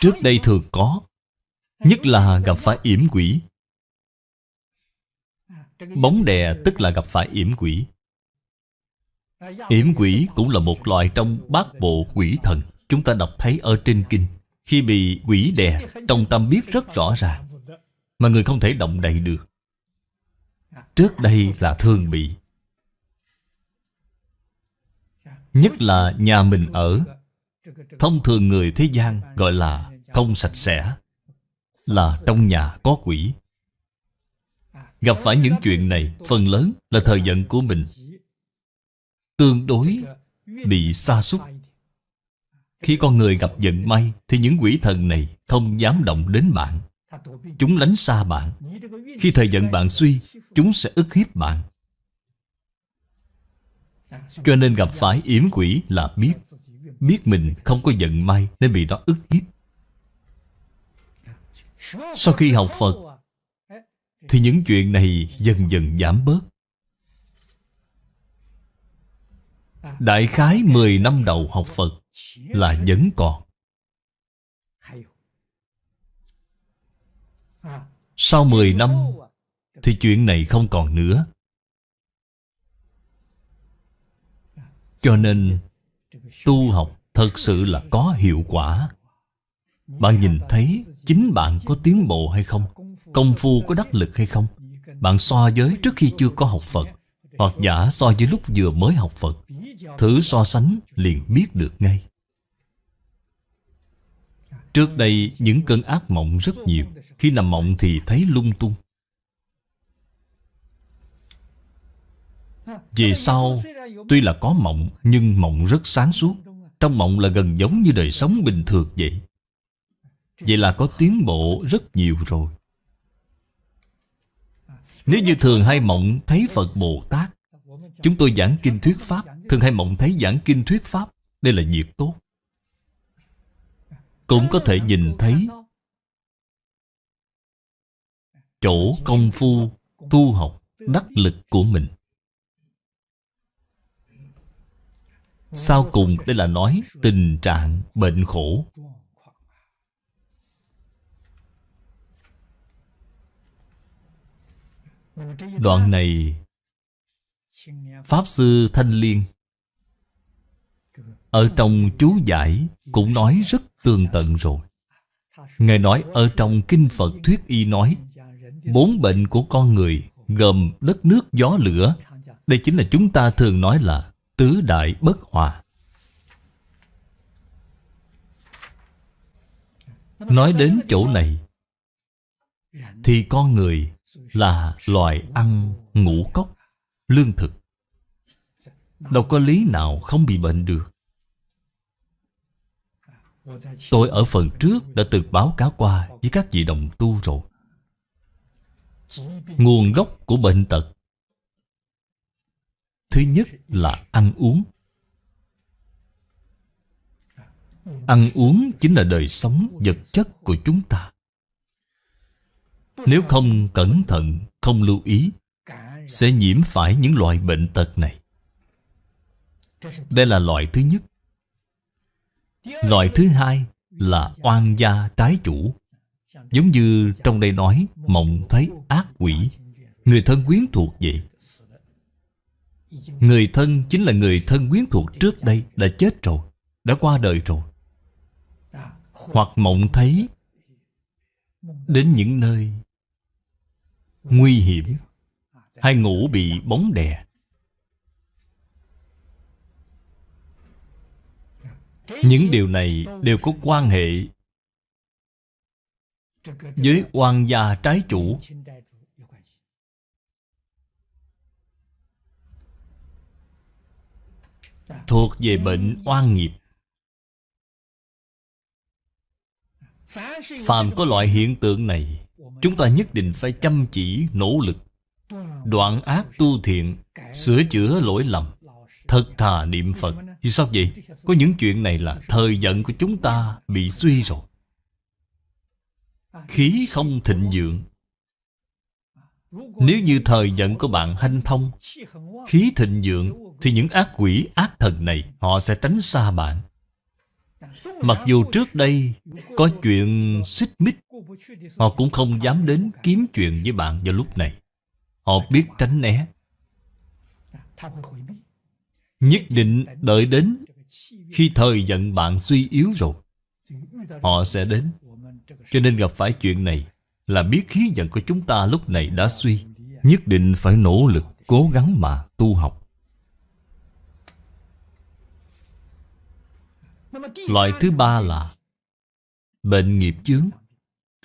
Trước đây thường có, Nhất là gặp phải yểm quỷ. Bóng đè tức là gặp phải yểm quỷ. Yểm quỷ cũng là một loại trong bát bộ quỷ thần, Chúng ta đọc thấy ở trên kinh. Khi bị quỷ đè, Trong tâm biết rất rõ ràng, Mà người không thể động đậy được. Trước đây là thường bị. Nhất là nhà mình ở Thông thường người thế gian gọi là không sạch sẽ, Là trong nhà có quỷ. Gặp phải những chuyện này, Phần lớn là thời giận của mình. Tương đối Bị xa xúc Khi con người gặp giận may, Thì những quỷ thần này không dám động đến bạn. Chúng lánh xa bạn. Khi thời giận bạn suy, Chúng sẽ ức hiếp bạn. Cho nên gặp phải yểm quỷ là biết. Biết mình không có giận may Nên bị nó ức hiếp. Sau khi học Phật, Thì những chuyện này dần dần giảm bớt. Đại khái 10 năm đầu học Phật Là vẫn còn. Sau 10 năm Thì chuyện này không còn nữa. Cho nên Tu học thật sự là có hiệu quả. Bạn nhìn thấy Chính bạn có tiến bộ hay không, Công phu có đắc lực hay không, Bạn so với trước khi chưa có học Phật, Hoặc giả so với lúc vừa mới học Phật, Thử so sánh liền biết được ngay. Trước đây, những cơn ác mộng rất nhiều. Khi nằm mộng thì thấy lung tung. Về sau, Tuy là có mộng, Nhưng mộng rất sáng suốt. Trong mộng là gần giống như đời sống bình thường vậy. Vậy là có tiến bộ rất nhiều rồi. Nếu như thường hay mộng, thấy Phật Bồ Tát, Chúng tôi giảng kinh thuyết Pháp. Thường hay mộng, thấy giảng kinh thuyết Pháp, Đây là việc tốt. Cũng có thể nhìn thấy Chỗ công phu Tu học Đắc lực của mình. Sau cùng đây là nói tình trạng bệnh khổ. Đoạn này, Pháp Sư Thanh Liên Ở trong chú giải cũng nói rất tường tận rồi. Ngài nói ở trong Kinh Phật Thuyết Y nói, Bốn bệnh của con người gồm đất nước gió lửa. Đây chính là chúng ta thường nói là Tứ đại bất hòa. Nói đến chỗ này, Thì con người là loài ăn ngũ cốc, Lương thực. Đâu có lý nào không bị bệnh được. Tôi ở phần trước đã từng báo cáo qua với các vị đồng tu rồi. Nguồn gốc của bệnh tật Thứ nhất là ăn uống. Ăn uống chính là đời sống vật chất của chúng ta. Nếu không cẩn thận, không lưu ý Sẽ nhiễm phải những loại bệnh tật này. Đây là loại thứ nhất. Loại thứ hai là oan gia trái chủ. Giống như trong đây nói Mộng thấy ác quỷ. Người thân quyến thuộc vậy. Người thân chính là người thân quyến thuộc trước đây Đã chết rồi, Đã qua đời rồi. Hoặc mộng thấy Đến những nơi Nguy hiểm Hay ngủ bị bóng đè. Những điều này đều có quan hệ Với oan gia trái chủ. Thuộc về bệnh oan nghiệp. Phàm có loại hiện tượng này Chúng ta nhất định phải chăm chỉ, nỗ lực Đoạn ác tu thiện Sửa chữa lỗi lầm Thật thà niệm Phật. Vì sao vậy? Có những chuyện này là thời vận của chúng ta bị suy rồi. Khí không thịnh vượng Nếu như thời vận của bạn hanh thông Khí thịnh vượng thì những ác quỷ, ác thần này Họ sẽ tránh xa bạn. Mặc dù trước đây có chuyện xích mích Họ cũng không dám đến kiếm chuyện với bạn vào lúc này. Họ biết tránh né. Nhất định đợi đến Khi thời giận bạn suy yếu rồi Họ sẽ đến. Cho nên gặp phải chuyện này Là biết khí giận của chúng ta lúc này đã suy Nhất định phải nỗ lực Cố gắng mà tu học. Loại thứ ba là Bệnh nghiệp chướng.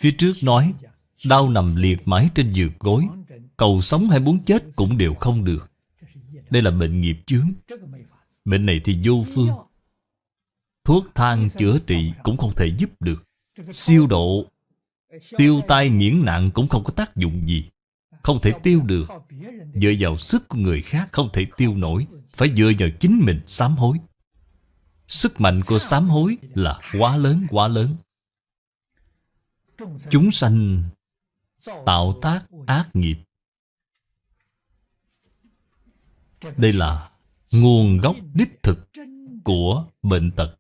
Phía trước nói Đau nằm liệt mái trên giường gối Cầu sống hay muốn chết cũng đều không được. Đây là bệnh nghiệp chướng. Bệnh này thì vô phương. Thuốc thang chữa trị cũng không thể giúp được. Siêu độ Tiêu tai miễn nạn cũng không có tác dụng gì. Không thể tiêu được. Dựa vào sức của người khác không thể tiêu nổi. Phải dựa vào chính mình sám hối Sức mạnh của sám hối là quá lớn quá lớn. Chúng sanh tạo tác ác nghiệp. Đây là nguồn gốc đích thực của bệnh tật.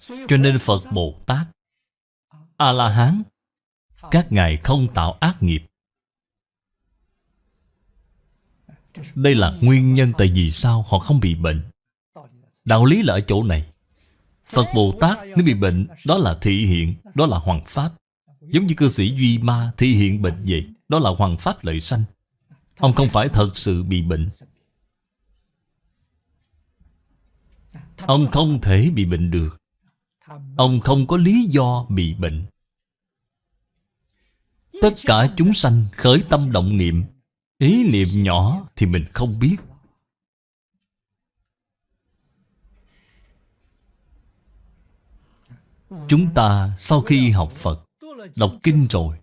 Cho nên Phật Bồ Tát A-la-hán Các ngài không tạo ác nghiệp. Đây là nguyên nhân tại vì sao họ không bị bệnh. Đạo lý là ở chỗ này. Phật Bồ Tát nếu bị bệnh Đó là thị hiện, đó là hoàng pháp. Giống như cư sĩ Duy Ma thị hiện bệnh vậy Đó là hoàng pháp lợi sanh. Ông không phải thật sự bị bệnh. Ông không thể bị bệnh được. Ông không có lý do bị bệnh. Tất cả chúng sanh khởi tâm động niệm Ý niệm nhỏ thì mình không biết. Chúng ta sau khi học Phật Đọc kinh rồi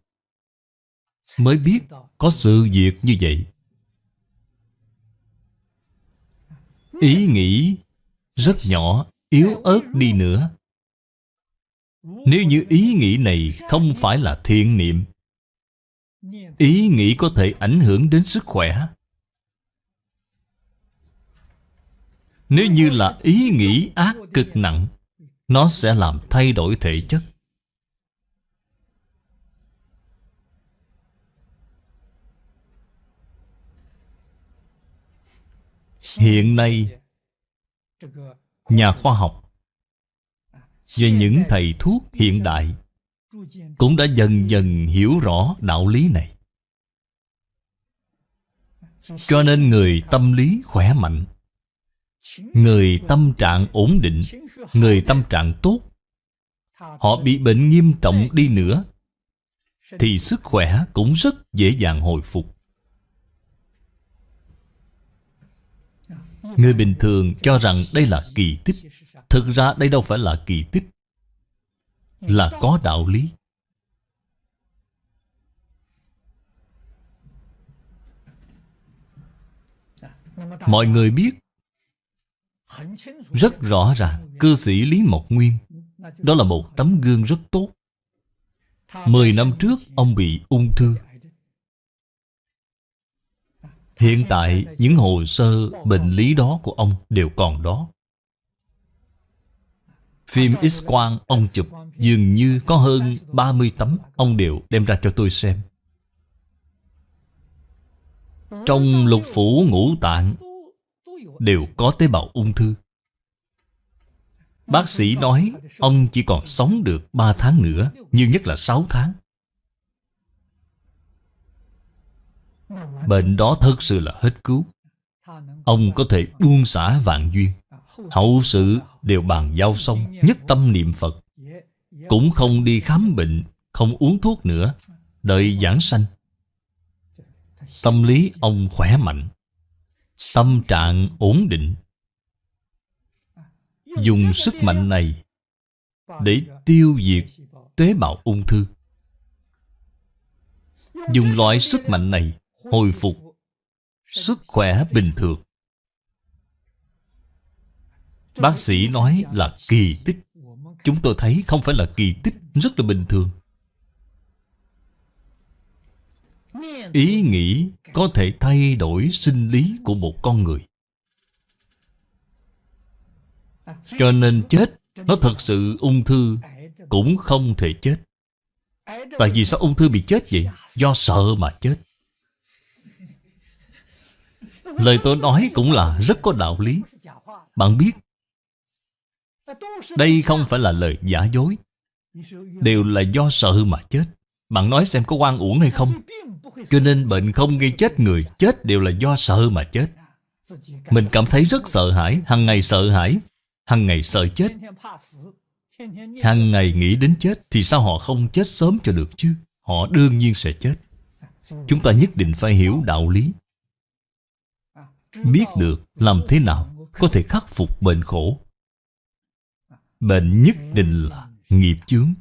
Mới biết có sự việc như vậy. Ý nghĩ rất nhỏ, yếu ớt đi nữa. Nếu như ý nghĩ này không phải là thiện niệm Ý nghĩ có thể ảnh hưởng đến sức khỏe. Nếu như là ý nghĩ ác cực nặng, Nó sẽ làm thay đổi thể chất. Hiện nay, Nhà khoa học và những thầy thuốc hiện đại cũng đã dần dần hiểu rõ đạo lý này. Cho nên người tâm lý khỏe mạnh, người tâm trạng ổn định, người tâm trạng tốt, họ bị bệnh nghiêm trọng đi nữa, thì sức khỏe cũng rất dễ dàng hồi phục. Người bình thường cho rằng đây là kỳ tích. Thực ra đây đâu phải là kỳ tích là có đạo lý. Mọi người biết rất rõ ràng cư sĩ lý mộc nguyên, đó là một tấm gương rất tốt. Mười năm trước, ông bị ung thư. Hiện tại, những hồ sơ, bệnh lý đó của ông đều còn đó. Phim X-quang ông chụp. Dường như có hơn 30 tấm Ông đều đem ra cho tôi xem. Trong lục phủ ngũ tạng, Đều có tế bào ung thư. Bác sĩ nói Ông chỉ còn sống được 3 tháng nữa, Nhiều nhất là 6 tháng. Bệnh đó thật sự là hết cứu. Ông có thể buông xả vạn duyên. Hậu sự đều bàn giao xong, Nhất tâm niệm Phật. Cũng không đi khám bệnh, Không uống thuốc nữa, Đợi giảng sanh. Tâm lý ông khỏe mạnh, Tâm trạng ổn định. Dùng sức mạnh này Để tiêu diệt tế bào ung thư. Dùng loại sức mạnh này Hồi phục Sức khỏe bình thường. Bác sĩ nói là kỳ tích. Chúng tôi thấy không phải là kỳ tích, Rất là bình thường. Ý nghĩ có thể thay đổi sinh lý của một con người. Cho nên chết, Nó thật sự ung thư, Cũng không thể chết. Tại vì sao ung thư bị chết vậy? Do sợ mà chết. Lời tôi nói cũng là rất có đạo lý. Bạn biết đây không phải là lời giả dối. Đều là do sợ mà chết. Bạn nói xem có quan uổng hay không. Cho nên bệnh không gây chết người Chết đều là do sợ mà chết. Mình cảm thấy rất sợ hãi hàng ngày sợ hãi hàng ngày sợ chết. Hàng ngày nghĩ đến chết Thì sao họ không chết sớm cho được chứ? Họ đương nhiên sẽ chết. Chúng ta nhất định phải hiểu đạo lý. Biết được làm thế nào Có thể khắc phục bệnh khổ Bệnh nhất định là nghiệp chướng.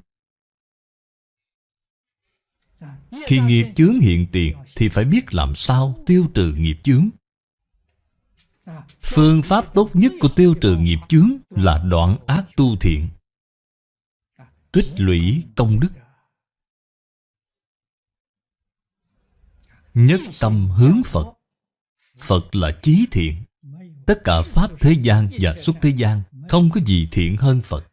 Khi nghiệp chướng hiện tiền Thì phải biết làm sao tiêu trừ nghiệp chướng. Phương pháp tốt nhất của tiêu trừ nghiệp chướng Là đoạn ác tu thiện. Tích lũy công đức. Nhất tâm hướng Phật. Phật là chí thiện. Tất cả Pháp thế gian và xuất thế gian không có gì thiện hơn Phật.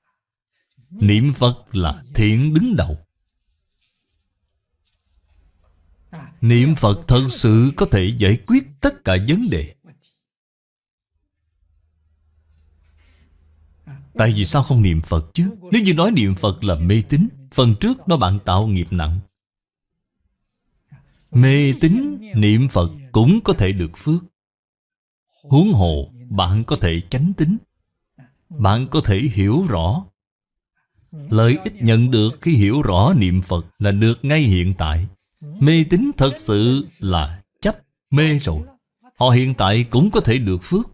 Niệm Phật là thiện đứng đầu. Niệm Phật thật sự có thể giải quyết tất cả vấn đề. Tại vì sao không niệm Phật chứ? Nếu như nói niệm Phật là mê tín, Phần trước nó bạn tạo nghiệp nặng. Mê tín, niệm Phật cũng có thể được phước. Huống hồ, bạn có thể chánh tính bạn có thể hiểu rõ. Lợi ích nhận được khi hiểu rõ niệm Phật là được ngay hiện tại. Mê tín thật sự là chấp mê rồi. Họ hiện tại cũng có thể được phước.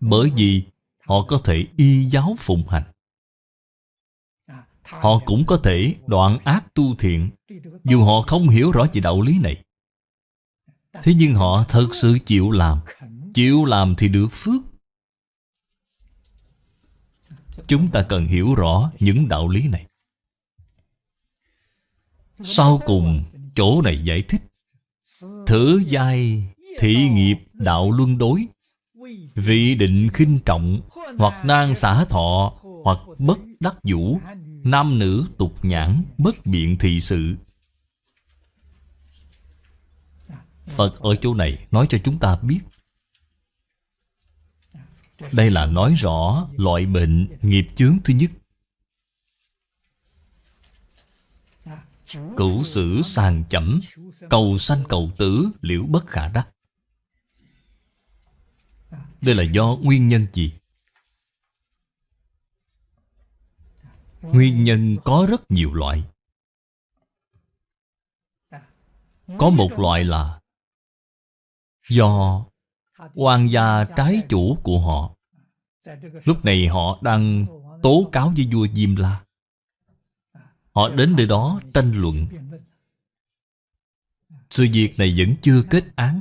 Bởi vì họ có thể y giáo phụng hành. Họ cũng có thể đoạn ác tu thiện, Dù họ không hiểu rõ về đạo lý này. Thế nhưng họ thật sự chịu làm. Chịu làm thì được phước. Chúng ta cần hiểu rõ những đạo lý này. Sau cùng, chỗ này giải thích. Thử giai thị nghiệp đạo luân đối. Vị định khinh trọng Hoặc nan xả thọ Hoặc bất đắc vũ, Nam nữ tục nhãn, Bất biện thị sự. Phật ở chỗ này nói cho chúng ta biết đây là nói rõ loại bệnh nghiệp chướng thứ nhất. Cửu sử sàng chẩm Cầu sanh cầu tử, liễu bất khả đắc. Đây là do nguyên nhân gì? Nguyên nhân có rất nhiều loại. Có một loại là Do quan gia trái chủ của họ. Lúc này họ đang tố cáo với vua Diêm La. Họ đến nơi đó tranh luận. Sự việc này vẫn chưa kết án.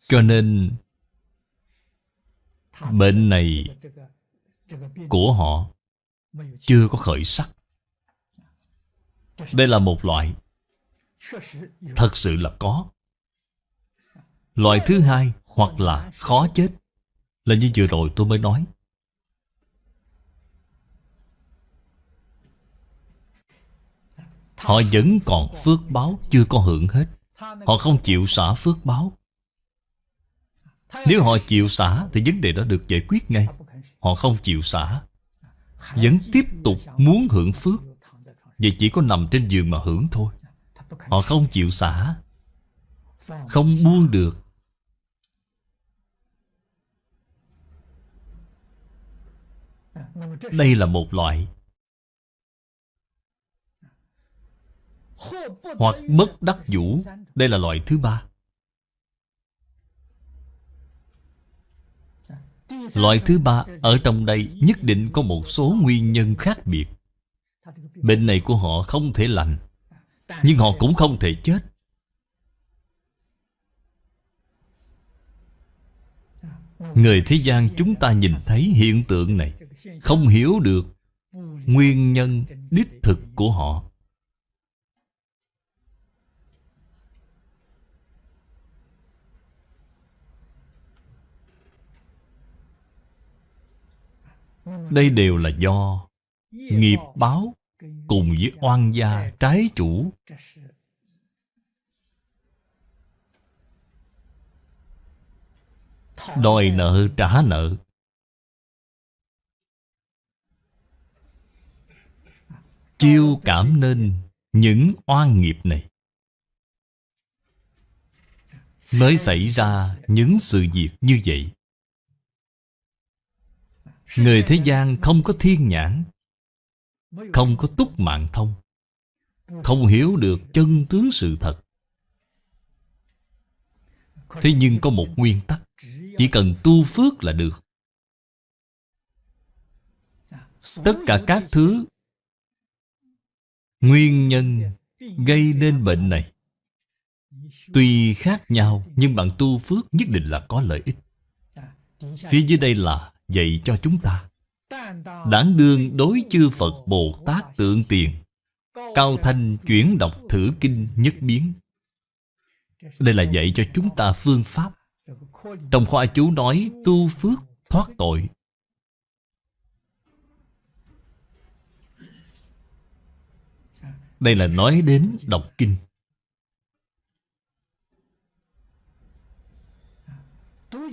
Cho nên, Bệnh này Của họ Chưa có khởi sắc. Đây là một loại. Thật sự là có. Loại thứ hai Hoặc là khó chết. Là như vừa rồi tôi mới nói. Họ vẫn còn phước báo Chưa có hưởng hết. Họ không chịu xả phước báo. Nếu họ chịu xả Thì vấn đề đó được giải quyết ngay. Họ không chịu xả, Vẫn tiếp tục muốn hưởng phước. Vậy chỉ có nằm trên giường mà hưởng thôi. Họ không chịu xả, Không buông được Đây là một loại Hoặc bất đắc vũ Đây là loại thứ ba. Loại thứ ba Ở trong đây nhất định có một số nguyên nhân khác biệt. Bệnh này của họ không thể lành, Nhưng họ cũng không thể chết. Người thế gian chúng ta nhìn thấy hiện tượng này không hiểu được nguyên nhân đích thực của họ. Đây đều là do nghiệp báo cùng với oan gia trái chủ. Đòi nợ trả nợ. Chiêu cảm nên những oan nghiệp này. Mới xảy ra những sự việc như vậy. Người thế gian không có thiên nhãn, không có túc mạng thông, không hiểu được chân tướng sự thật. Thế nhưng có một nguyên tắc, chỉ cần tu phước là được. Tất cả các thứ nguyên nhân gây nên bệnh này tuy khác nhau, nhưng bạn tu phước nhất định là có lợi ích. Phía dưới đây là dạy cho chúng ta, đáng đương đối chư phật bồ tát tượng tiền, cao thanh chuyển đọc thử kinh nhất biến. Đây là dạy cho chúng ta phương pháp. Trong khoa chú nói tu phước thoát tội Đây là nói đến đọc kinh.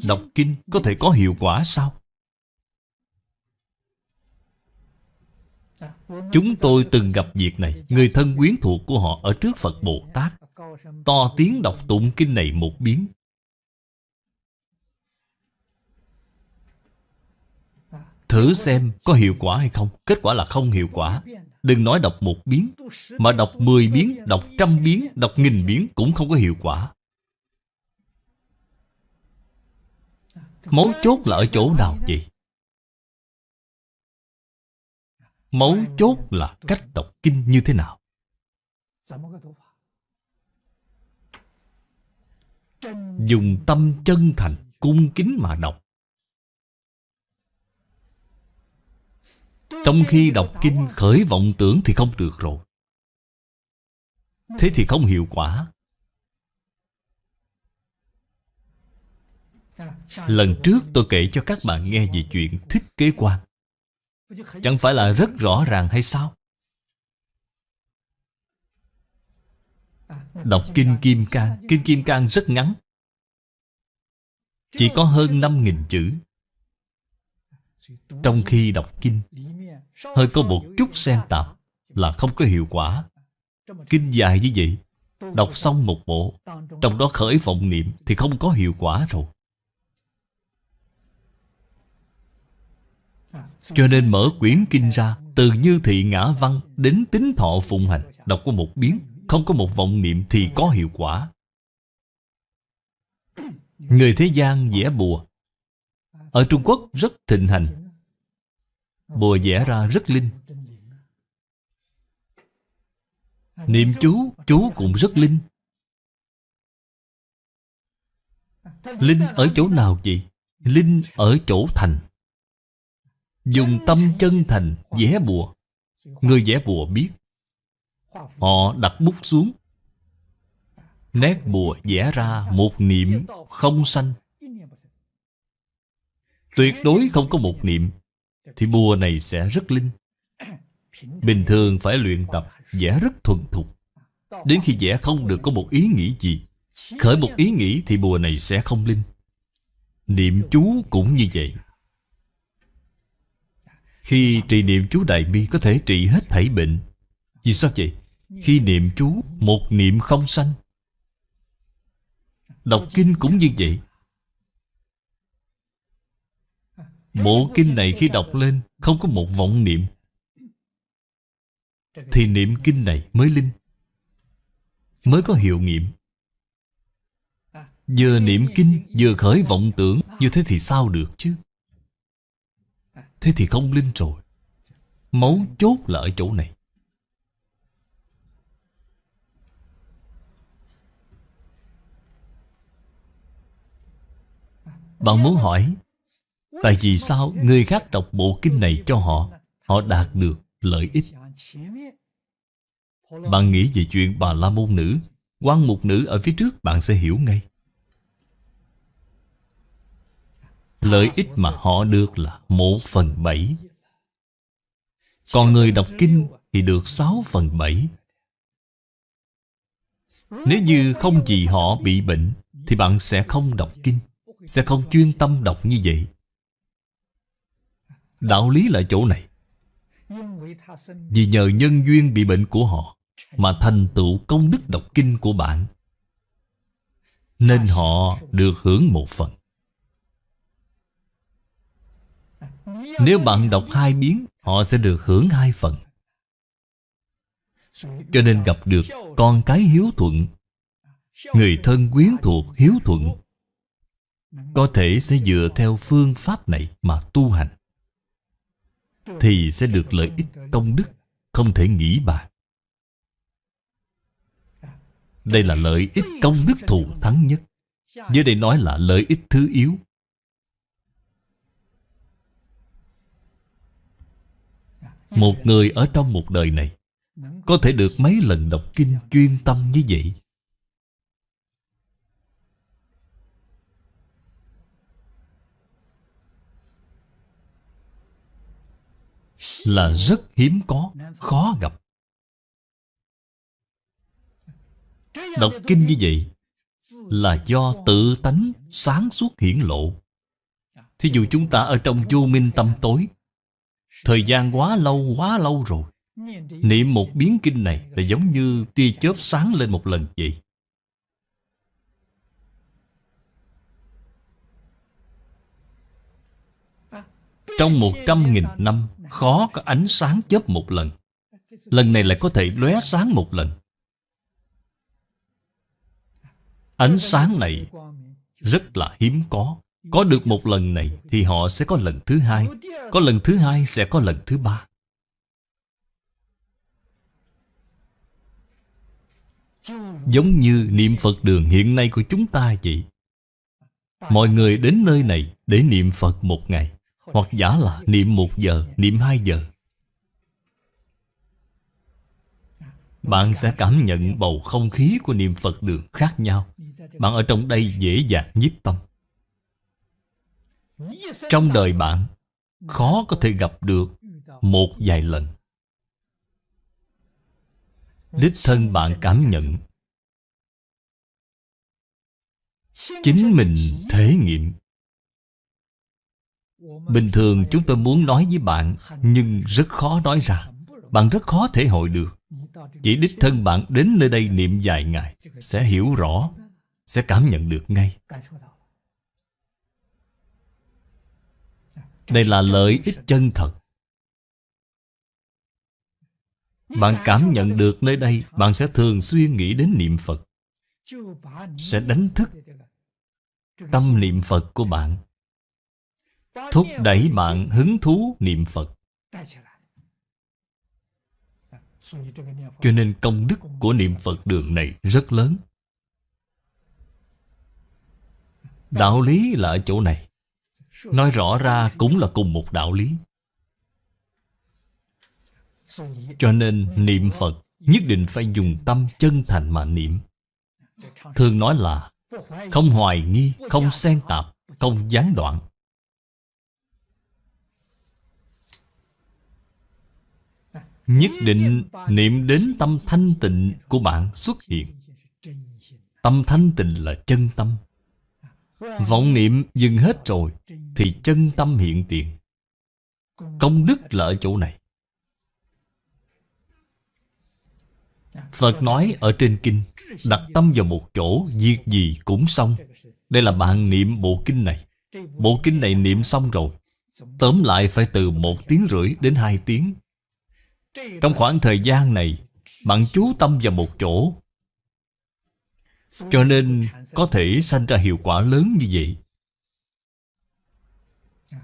Đọc kinh có thể có hiệu quả sao? Chúng tôi từng gặp việc này. Người thân quyến thuộc của họ ở trước Phật Bồ Tát. To tiếng đọc tụng kinh này một biến. Thử xem có hiệu quả hay không. Kết quả là không hiệu quả. Đừng nói đọc một biến Mà đọc mười biến, đọc trăm biến, đọc nghìn biến Cũng không có hiệu quả Mấu chốt là ở chỗ nào vậy? Mấu chốt là cách đọc kinh như thế nào? Dùng tâm chân thành, cung kính mà đọc Trong khi đọc kinh khởi vọng tưởng thì không được rồi. Thế thì không hiệu quả. Lần trước tôi kể cho các bạn nghe về chuyện thích kế quan Chẳng phải là rất rõ ràng hay sao? Đọc Kinh Kim Cang. Kinh Kim Cang rất ngắn. Chỉ có hơn 5.000 chữ. Trong khi đọc Kinh Hơi có một chút xen tạp Là không có hiệu quả. Kinh dài như vậy, Đọc xong một bộ, Trong đó khởi vọng niệm Thì không có hiệu quả rồi. Cho nên mở quyển kinh ra, Từ như thị ngã văn Đến tính thọ phụng hành, Đọc qua một biến, Không có một vọng niệm thì có hiệu quả. Người thế gian vẽ bùa. Ở Trung Quốc rất thịnh hành Bùa vẽ ra rất linh. Niệm chú, chú cũng rất linh. Linh ở chỗ nào vậy Linh ở chỗ thành. Dùng tâm chân thành vẽ bùa. Người vẽ bùa biết. Họ đặt bút xuống. Nét bùa vẽ ra một niệm không sanh. Tuyệt đối không có một niệm. Thì bùa này sẽ rất linh. Bình thường phải luyện tập vẽ rất thuần thục. Đến khi vẽ không được có một ý nghĩ gì. Khởi một ý nghĩ thì bùa này sẽ không linh. Niệm chú cũng như vậy. Khi trì niệm chú Đại Bi có thể trị hết thảy bệnh. Vì sao vậy? Khi niệm chú, một niệm không sanh. Đọc kinh cũng như vậy. Bộ kinh này khi đọc lên, Không có một vọng niệm. Thì niệm kinh này mới linh, Mới có hiệu nghiệm. Vừa niệm kinh, Vừa khởi vọng tưởng, Như thế thì sao được chứ? Thế thì không linh rồi. Mấu chốt là ở chỗ này. Bạn muốn hỏi Tại vì sao người khác đọc bộ kinh này cho họ Họ đạt được lợi ích? Bạn nghĩ về chuyện bà la môn nữ quan mục nữ ở phía trước, bạn sẽ hiểu ngay. Lợi ích mà họ được là một phần bảy. Còn người đọc kinh thì được sáu phần bảy. Nếu như không vì họ bị bệnh, Thì bạn sẽ không đọc kinh, Sẽ không chuyên tâm đọc như vậy. Đạo lý là chỗ này. Vì nhờ nhân duyên bị bệnh của họ Mà thành tựu công đức đọc kinh của bạn, Nên họ được hưởng một phần. Nếu bạn đọc hai biến, Họ sẽ được hưởng hai phần. Cho nên gặp được con cái hiếu thuận, Người thân quyến thuộc hiếu thuận, Có thể sẽ dựa theo phương pháp này mà tu hành. Thì sẽ được lợi ích công đức, Không thể nghĩ bàn Đây là lợi ích công đức thù thắng nhất. Dưới đây nói là lợi ích thứ yếu. Một người ở trong một đời này Có thể được mấy lần đọc kinh chuyên tâm như vậy? Là rất hiếm có, khó gặp. Đọc kinh như vậy Là do tự tánh sáng suốt hiển lộ. Thí dụ chúng ta ở trong vô minh tâm tối Thời gian quá lâu quá lâu rồi. Niệm một biến kinh này Là giống như tia chớp sáng lên một lần vậy. Trong một trăm nghìn năm Khó có ánh sáng chớp một lần. Lần này lại có thể lóe sáng một lần. Ánh sáng này Rất là hiếm có. Có được một lần này Thì họ sẽ có lần thứ hai. Có lần thứ hai sẽ có lần thứ ba. Giống như niệm Phật đường hiện nay của chúng ta vậy. Mọi người đến nơi này để niệm Phật một ngày. Hoặc giả là niệm một giờ, niệm hai giờ. Bạn sẽ cảm nhận bầu không khí của niệm Phật đường khác nhau. Bạn ở trong đây dễ dàng nhiếp tâm. Trong đời bạn Khó có thể gặp được Một vài lần. Đích thân bạn cảm nhận. Chính mình thể nghiệm. Bình thường chúng tôi muốn nói với bạn, Nhưng rất khó nói ra. Bạn rất khó thể hội được. Chỉ đích thân bạn đến nơi đây niệm vài ngày, Sẽ hiểu rõ, Sẽ cảm nhận được ngay. Đây là lợi ích chân thật. Bạn cảm nhận được nơi đây, Bạn sẽ thường xuyên nghĩ đến niệm Phật. Sẽ đánh thức Tâm niệm Phật của bạn. Thúc đẩy bạn hứng thú niệm Phật. Cho nên công đức của niệm Phật đường này rất lớn. Đạo lý là ở chỗ này. Nói rõ ra cũng là cùng một đạo lý. Cho nên niệm Phật Nhất định phải dùng tâm chân thành mà niệm. Thường nói là Không hoài nghi, không xen tạp, không gián đoạn. Nhất định niệm đến tâm thanh tịnh của bạn xuất hiện. Tâm thanh tịnh là chân tâm. Vọng niệm dừng hết rồi Thì chân tâm hiện tiền. Công đức là ở chỗ này. Phật nói ở trên kinh, Đặt tâm vào một chỗ, Việc gì cũng xong. Đây là bạn niệm bộ kinh này. Bộ kinh này niệm xong rồi, Tóm lại phải từ một tiếng rưỡi đến hai tiếng. Trong khoảng thời gian này Bạn chú tâm vào một chỗ. Cho nên có thể sanh ra hiệu quả lớn như vậy.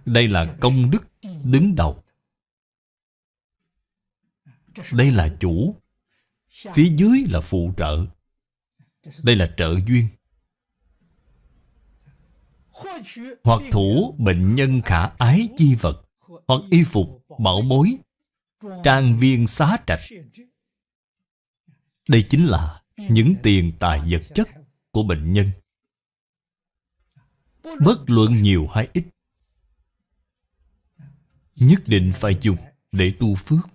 Đây là công đức đứng đầu. Đây là chủ. Phía dưới là phụ trợ. Đây là trợ duyên. Hoặc thủ bệnh nhân khả ái chi vật Hoặc y phục, bảo bối. Trang viên xá trạch. Đây chính là những tiền tài vật chất của bệnh nhân. Bất luận nhiều hay ít, Nhất định phải dùng để tu phước.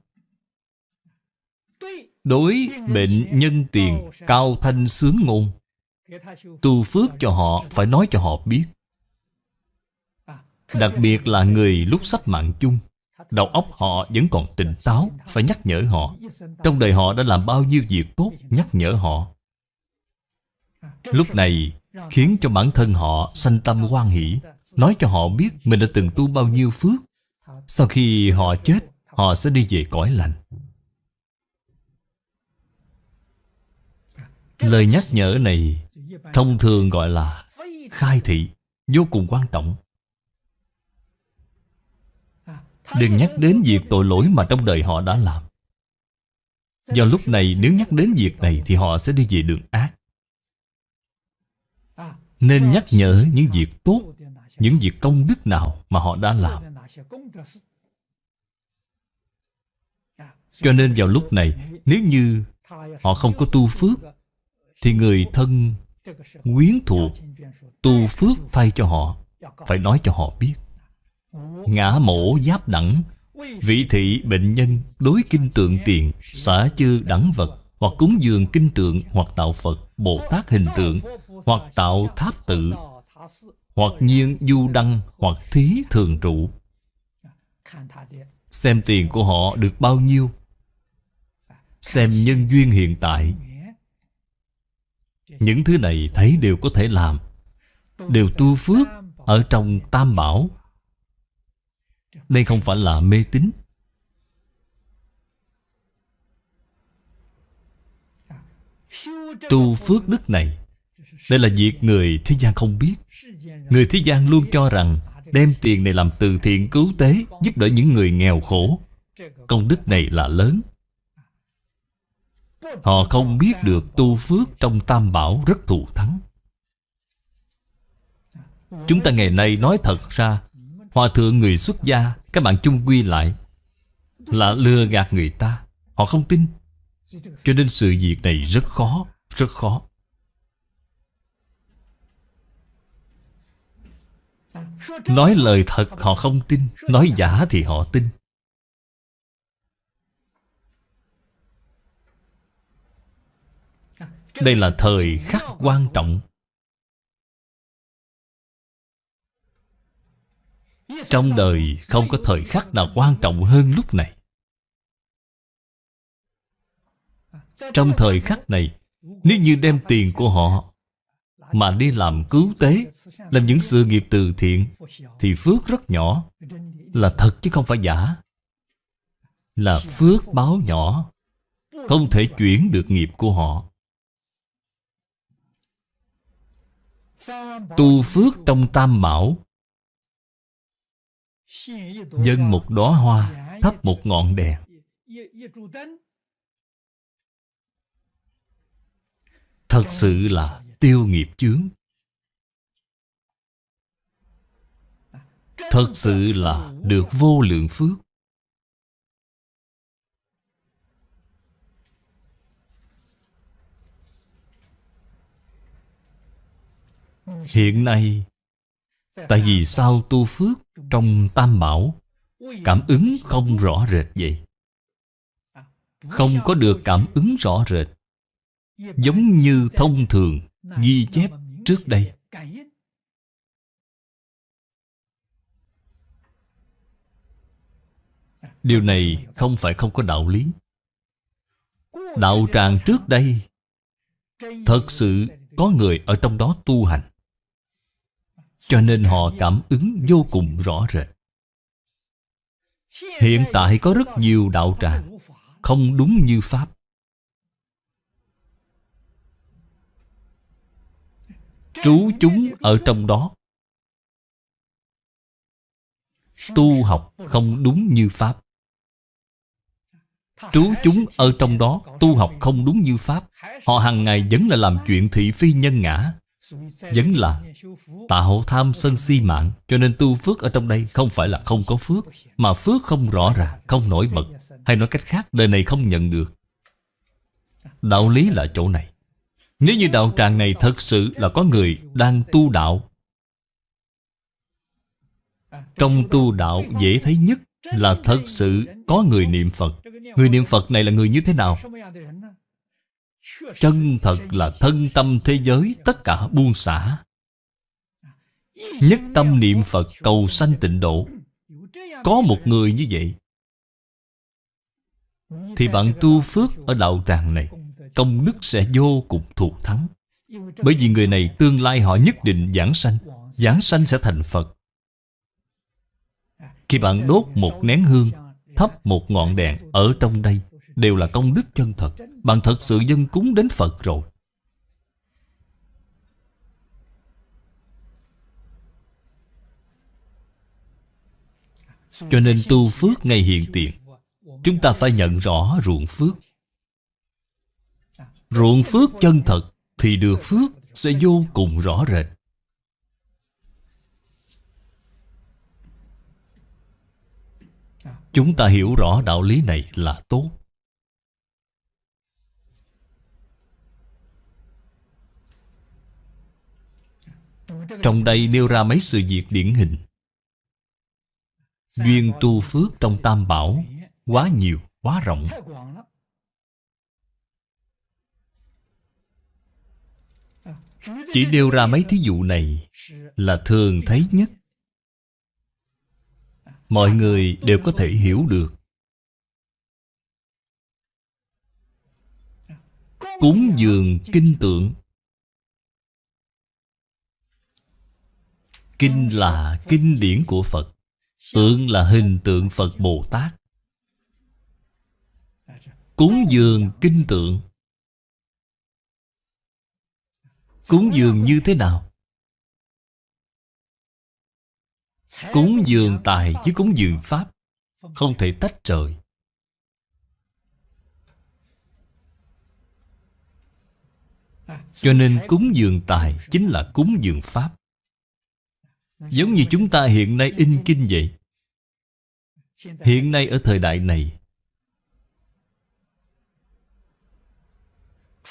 Đối bệnh nhân tiền Cao thanh sướng ngôn, Tu phước cho họ Phải nói cho họ biết. Đặc biệt là người lúc sắp mạng chung Đầu óc họ vẫn còn tỉnh táo, Phải nhắc nhở họ. Trong đời họ đã làm bao nhiêu việc tốt, Nhắc nhở họ. Lúc này, khiến cho bản thân họ sanh tâm hoan hỷ, Nói cho họ biết mình đã từng tu bao nhiêu phước. Sau khi họ chết, Họ sẽ đi về cõi lành. Lời nhắc nhở này Thông thường gọi là Khai thị, Vô cùng quan trọng. Đừng nhắc đến việc tội lỗi mà trong đời họ đã làm. Do lúc này nếu nhắc đến việc này Thì họ sẽ đi về đường ác. Nên nhắc nhở những việc tốt, Những việc công đức nào mà họ đã làm. Cho nên vào lúc này, Nếu như họ không có tu phước, Thì người thân quyến thuộc Tu phước thay cho họ, Phải nói cho họ biết. Ngã mổ giáp đẳng, Vị thị bệnh nhân đối kinh tượng tiền, Xả chư đẳng vật, Hoặc cúng dường kinh tượng, Hoặc tạo Phật, Bồ Tát hình tượng, Hoặc tạo tháp tự, Hoặc nhiên du đăng, Hoặc thí thường trụ. Xem tiền của họ được bao nhiêu? Xem nhân duyên hiện tại. Những thứ này thấy đều có thể làm. Đều tu phước Ở trong tam bảo đây không phải là mê tín. Tu phước đức này, Đây là việc người thế gian không biết. Người thế gian luôn cho rằng Đem tiền này làm từ thiện cứu tế, Giúp đỡ những người nghèo khổ. Công đức này là lớn. Họ không biết được tu phước trong tam bảo rất thù thắng. Chúng ta ngày nay nói thật ra Hòa thượng người xuất gia, Các bạn chung quy lại, Là lừa gạt người ta. Họ không tin. Cho nên sự việc này rất khó Rất khó. Nói lời thật, họ không tin. Nói giả thì họ tin. Đây là thời khắc quan trọng. Trong đời không có thời khắc nào quan trọng hơn lúc này. Trong thời khắc này, Nếu như đem tiền của họ Mà đi làm cứu tế, Làm những sự nghiệp từ thiện, Thì phước rất nhỏ. Là thật chứ không phải giả. Là phước báo nhỏ. Không thể chuyển được nghiệp của họ. Tu phước trong tam bảo Dân một đóa hoa Thắp một ngọn đèn. Thật sự là tiêu nghiệp chướng. Thật sự là được vô lượng phước. Hiện nay Tại vì sao tu phước trong tam bảo Cảm ứng không rõ rệt vậy? Không có được cảm ứng rõ rệt, Giống như thông thường ghi chép trước đây. Điều này không phải không có đạo lý. Đạo tràng trước đây Thật sự có người ở trong đó tu hành cho nên họ cảm ứng vô cùng rõ rệt. Hiện tại có rất nhiều đạo tràng Không đúng như Pháp. Trú chúng ở trong đó. Tu học không đúng như Pháp. Trú chúng ở trong đó, Tu học không đúng như Pháp. Họ hàng ngày vẫn là làm chuyện thị phi nhân ngã vẫn là tạo tham sân si mạng Cho nên tu phước ở trong đây không phải là không có phước Mà phước không rõ ràng, không nổi bật Hay nói cách khác, đời này không nhận được. Đạo lý là chỗ này. Nếu như đạo tràng này thật sự là có người đang tu đạo Trong tu đạo dễ thấy nhất Là thật sự có người niệm Phật. Người niệm Phật này là người như thế nào? Chân thật là thân tâm thế giới Tất cả buông xả. Nhất tâm niệm Phật cầu sanh tịnh độ. Có một người như vậy. Thì bạn tu phước ở đạo tràng này, Công đức sẽ vô cùng thuộc thắng. Bởi vì người này tương lai họ nhất định giảng sanh Giảng sanh sẽ thành Phật. Khi bạn đốt một nén hương, Thắp một ngọn đèn Ở trong đây, Đều là công đức chân thật. Bạn thật sự dân cúng đến Phật rồi. Cho nên tu phước ngay hiện tiền, Chúng ta phải nhận rõ ruộng phước. Ruộng phước chân thật Thì được phước sẽ vô cùng rõ rệt. Chúng ta hiểu rõ đạo lý này là tốt. Trong đây nêu ra mấy sự việc điển hình. Duyên tu phước trong tam bảo Quá nhiều, quá rộng. Chỉ nêu ra mấy thí dụ này Là thường thấy nhất. Mọi người đều có thể hiểu được. Cúng dường kinh tượng Kinh là kinh điển của Phật, Tượng là hình tượng Phật Bồ Tát Cúng dường kinh tượng. Cúng dường như thế nào? Cúng dường tài chứ cúng dường Pháp, Không thể tách rời. Cho nên cúng dường tài Chính là cúng dường Pháp. Giống như chúng ta hiện nay in kinh vậy. Hiện nay ở thời đại này,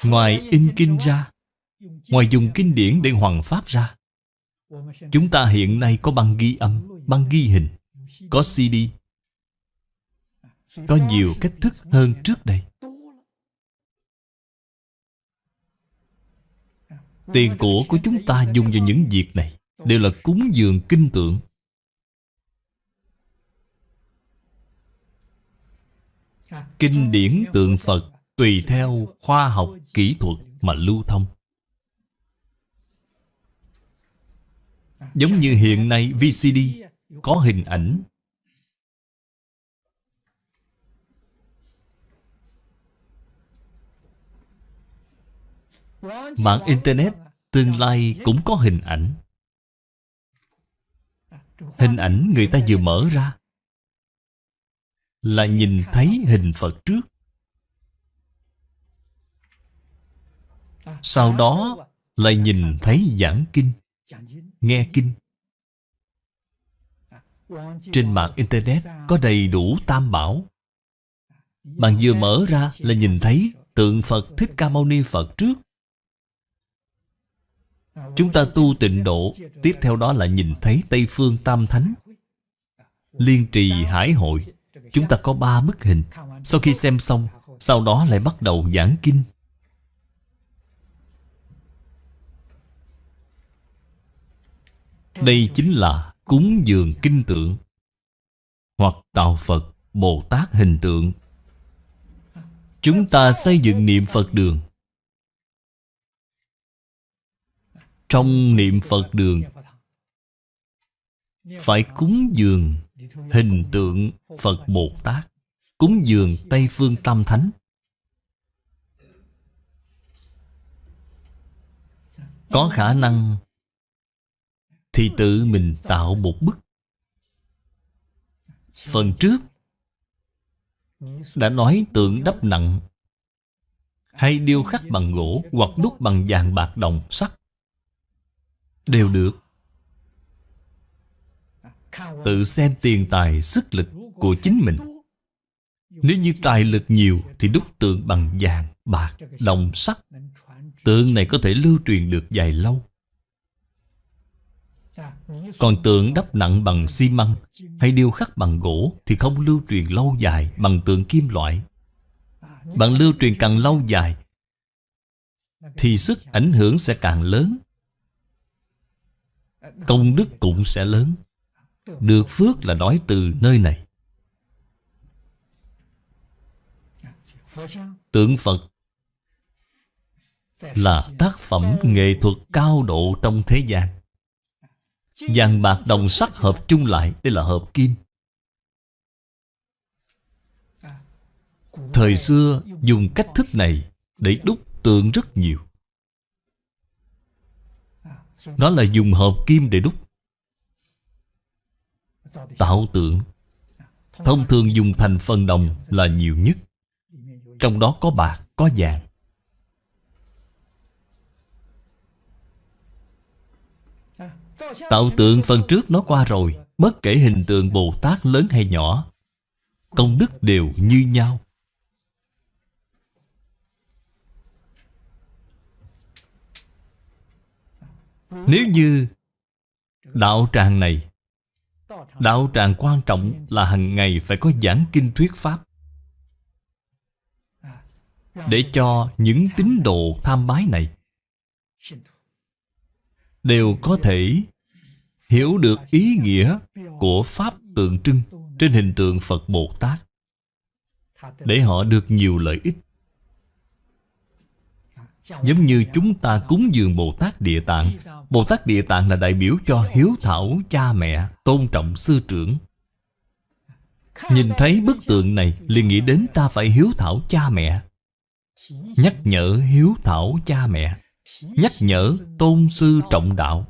Ngoài in kinh ra, Ngoài dùng kinh điển để hoàng pháp ra, Chúng ta hiện nay có băng ghi âm, Băng ghi hình, Có CD Có nhiều cách thức hơn trước đây. Tiền của của chúng ta dùng vào những việc này. Đều là cúng dường kinh tượng. Kinh điển tượng Phật Tùy theo khoa học kỹ thuật mà lưu thông. Giống như hiện nay VCD Có hình ảnh. Mạng Internet Tương lai cũng có hình ảnh Hình ảnh người ta vừa mở ra Là nhìn thấy hình Phật trước. Sau đó lại nhìn thấy giảng kinh, Nghe kinh. Trên mạng Internet có đầy đủ tam bảo. Bạn vừa mở ra là nhìn thấy tượng Phật Thích Ca Mâu Ni Phật trước. Chúng ta tu tịnh độ, Tiếp theo đó là nhìn thấy Tây Phương Tam Thánh. Liên trì hải hội, Chúng ta có ba bức hình. Sau khi xem xong, Sau đó lại bắt đầu giảng kinh. Đây chính là cúng dường kinh tượng Hoặc tạo Phật Bồ Tát hình tượng. Chúng ta xây dựng niệm Phật đường. Trong niệm Phật đường. Phải cúng dường hình tượng Phật Bồ Tát, Cúng dường Tây Phương Tam Thánh. Có khả năng Thì tự mình tạo một bức. Phần trước Đã nói tượng đắp nặng Hay điêu khắc bằng gỗ Hoặc đúc bằng vàng bạc đồng sắt. Đều được. Tự xem tiền tài sức lực của chính mình. Nếu như tài lực nhiều Thì đúc tượng bằng vàng, bạc, đồng, sắt. Tượng này có thể lưu truyền được dài lâu. Còn tượng đắp nặng bằng xi măng Hay điêu khắc bằng gỗ Thì không lưu truyền lâu dài bằng tượng kim loại. Bạn lưu truyền càng lâu dài Thì sức ảnh hưởng sẽ càng lớn. Công đức cũng sẽ lớn. Được phước là nói từ nơi này. Tượng Phật Là tác phẩm nghệ thuật cao độ trong thế gian. Vàng bạc đồng sắc hợp chung lại, Đây là hợp kim. Thời xưa dùng cách thức này Để đúc tượng rất nhiều nó là dùng hợp kim để đúc. Tạo tượng. Thông thường dùng thành phần đồng là nhiều nhất. Trong đó có bạc, có vàng. Tạo tượng phần trước nó qua rồi Bất kể hình tượng Bồ Tát lớn hay nhỏ Công đức đều như nhau. Nếu như Đạo tràng này, Đạo tràng quan trọng là hàng ngày phải có giảng kinh thuyết pháp Để cho những tín đồ tham bái này Đều có thể hiểu được ý nghĩa của Pháp tượng trưng trên hình tượng Phật Bồ Tát để họ được nhiều lợi ích. Giống như chúng ta cúng dường Bồ Tát Địa Tạng. Bồ Tát Địa Tạng là đại biểu cho hiếu thảo cha mẹ, Tôn trọng sư trưởng. Nhìn thấy bức tượng này, liền nghĩ đến ta phải hiếu thảo cha mẹ. Nhắc nhở hiếu thảo cha mẹ. Nhắc nhở tôn sư trọng đạo.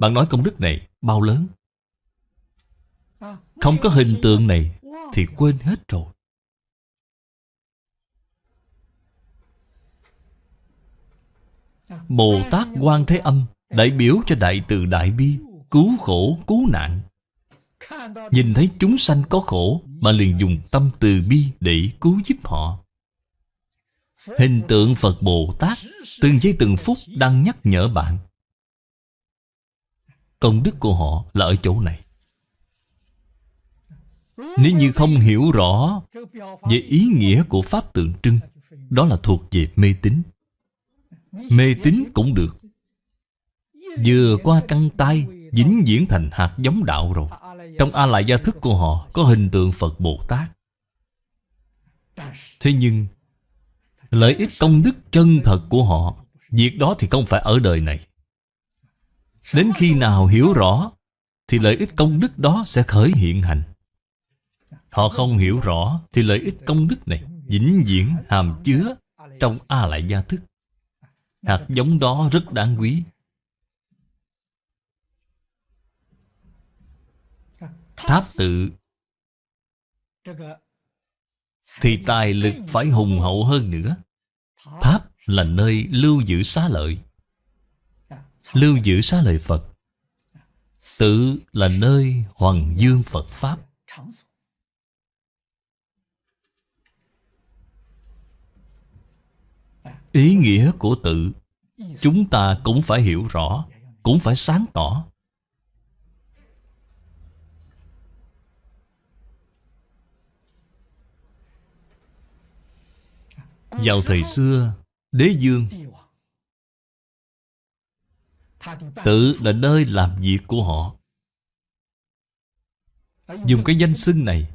Bạn nói công đức này bao lớn? Không có hình tượng này Thì quên hết rồi. Bồ Tát Quan Thế Âm Đại biểu cho Đại Từ Đại Bi Cứu khổ, cứu nạn. Nhìn thấy chúng sanh có khổ Mà liền dùng tâm từ bi để cứu giúp họ. Hình tượng Phật Bồ Tát Từng giây từng phút đang nhắc nhở bạn. Công đức của họ là ở chỗ này. Nếu như không hiểu rõ Về ý nghĩa của Pháp tượng trưng, Đó là thuộc về mê tín. Mê tín cũng được. Vừa qua căng tay, Dính diễn thành hạt giống đạo rồi. Trong A Lại Gia Thức của họ Có hình tượng Phật Bồ Tát Thế nhưng, Lợi ích công đức chân thật của họ, Việc đó thì không phải ở đời này. Đến khi nào hiểu rõ, Thì lợi ích công đức đó sẽ khởi hiện hành. Họ không hiểu rõ, Thì lợi ích công đức này vĩnh viễn hàm chứa Trong A Lại Gia Thức. Hạt giống đó rất đáng quý. Tháp tự. Thì tài lực phải hùng hậu hơn nữa. Tháp là nơi lưu giữ xá lợi. Lưu giữ xá lợi Phật. Tự là nơi hoàng dương Phật Pháp. Ý nghĩa của tự, Chúng ta cũng phải hiểu rõ, Cũng phải sáng tỏ. Vào thời xưa, Đế dương Tự là nơi làm việc của họ. Dùng cái danh xưng này,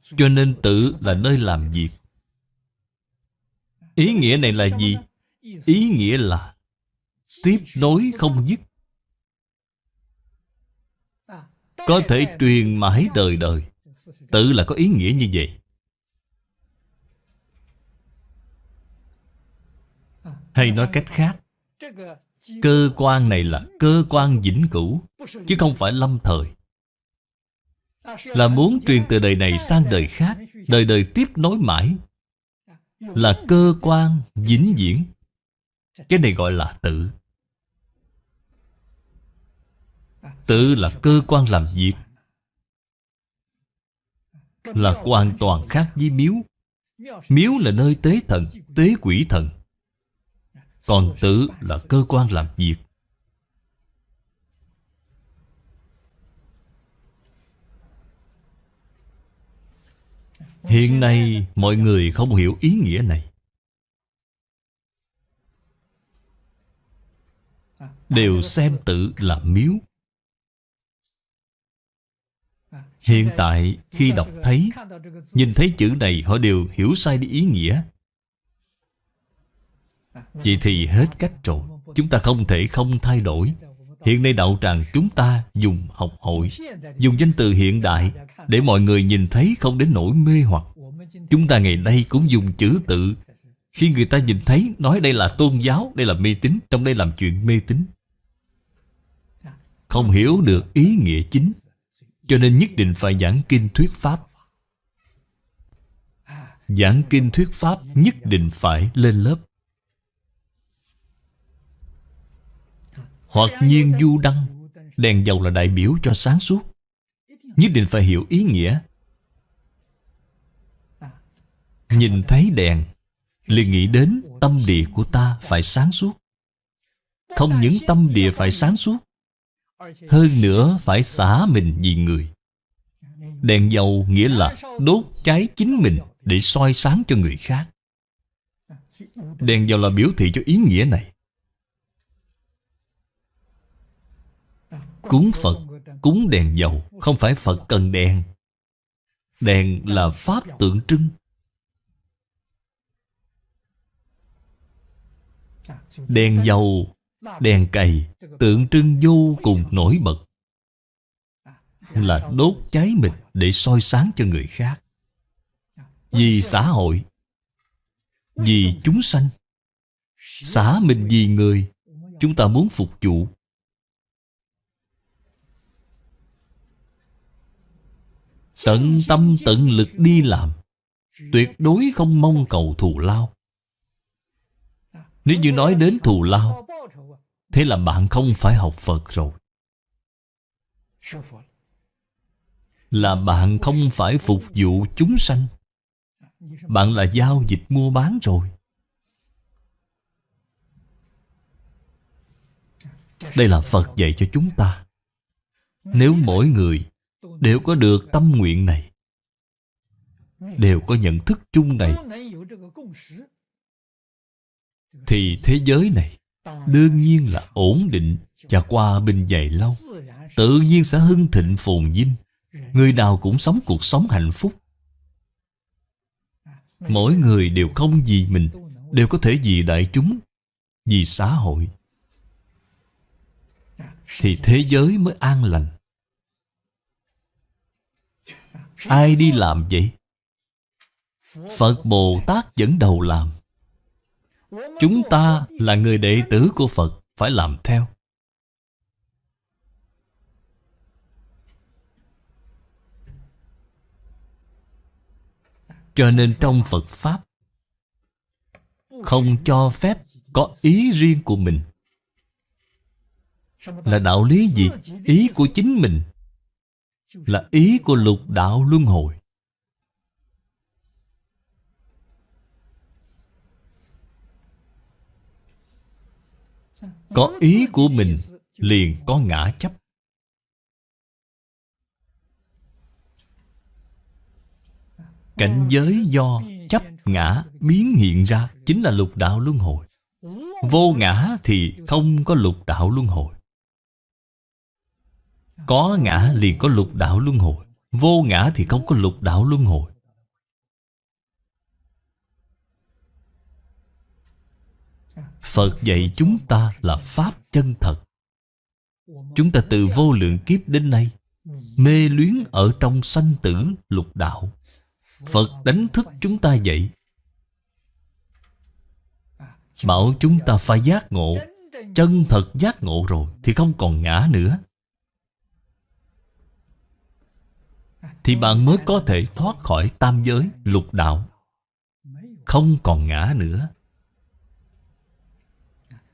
Cho nên tự là nơi làm việc. Ý nghĩa này là gì? Ý nghĩa là Tiếp nối không dứt. Có thể truyền mãi đời đời. Tự là có ý nghĩa như vậy. Hay nói cách khác, Cơ quan này là cơ quan vĩnh cửu, Chứ không phải lâm thời. Là muốn truyền từ đời này sang đời khác, Đời đời tiếp nối mãi là cơ quan vĩnh viễn. Cái này gọi là tự. Tự là cơ quan làm việc. Là hoàn toàn khác với miếu. Miếu là nơi tế thần, tế quỷ thần. Còn tự là cơ quan làm việc. Hiện nay mọi người không hiểu ý nghĩa này. Đều xem tự là miếu. Hiện tại khi đọc thấy, Nhìn thấy chữ này, họ đều hiểu sai đi ý nghĩa. Vậy thì hết cách rồi. Chúng ta không thể không thay đổi. Hiện nay đạo tràng chúng ta dùng học hội Dùng danh từ hiện đại Để mọi người nhìn thấy không đến nỗi mê hoặc. Chúng ta ngày nay cũng dùng chữ tự. Khi người ta nhìn thấy Nói đây là tôn giáo, đây là mê tín Trong đây làm chuyện mê tín. Không hiểu được ý nghĩa chính Cho nên nhất định phải giảng kinh thuyết pháp. Giảng kinh thuyết pháp nhất định phải lên lớp. Hoặc nhiên du đăng, Đèn dầu là đại biểu cho sáng suốt. Nhất định phải hiểu ý nghĩa. Nhìn thấy đèn, liền nghĩ đến tâm địa của ta phải sáng suốt. Không những tâm địa phải sáng suốt, Hơn nữa phải xả mình vì người. Đèn dầu nghĩa là đốt cháy chính mình Để soi sáng cho người khác. Đèn dầu là biểu thị cho ý nghĩa này. Cúng Phật, cúng đèn dầu Không phải Phật cần đèn. Đèn là Pháp tượng trưng. Đèn dầu, đèn cầy Tượng trưng vô cùng nổi bật. Là đốt cháy mình Để soi sáng cho người khác. Vì xã hội Vì chúng sanh. Xã mình vì người Chúng ta muốn phục vụ. Tận tâm tận lực đi làm. Tuyệt đối không mong cầu thù lao. Nếu như nói đến thù lao, Thế là bạn không phải học Phật rồi. Là bạn không phải phục vụ chúng sanh. Bạn là giao dịch mua bán rồi. Đây là Phật dạy cho chúng ta. Nếu mỗi người đều có được tâm nguyện này, đều có nhận thức chung này. Thì thế giới này đương nhiên là ổn định và qua bình dày lâu. Tự nhiên sẽ hưng thịnh phồn vinh. Người nào cũng sống cuộc sống hạnh phúc. Mỗi người đều không vì mình, đều có thể vì đại chúng, vì xã hội. Thì thế giới mới an lành. Ai đi làm vậy? Phật Bồ Tát dẫn đầu làm Chúng ta là người đệ tử của Phật, Phải làm theo Cho nên trong Phật Pháp, Không cho phép có ý riêng của mình Là đạo lý gì? Ý của chính mình là ý của lục đạo luân hồi. Có ý của mình, liền có ngã chấp. Cảnh giới do chấp ngã biến hiện ra chính là lục đạo luân hồi. Vô ngã thì không có lục đạo luân hồi có ngã liền có lục đạo luân hồi, Vô ngã thì không có lục đạo luân hồi. Phật dạy chúng ta là Pháp chân thật. Chúng ta từ vô lượng kiếp đến nay, Mê luyến ở trong sanh tử lục đạo. Phật đánh thức chúng ta dậy. Bảo chúng ta phải giác ngộ. Chân thật giác ngộ rồi Thì không còn ngã nữa. Thì bạn mới có thể thoát khỏi tam giới lục đạo. Không còn ngã nữa.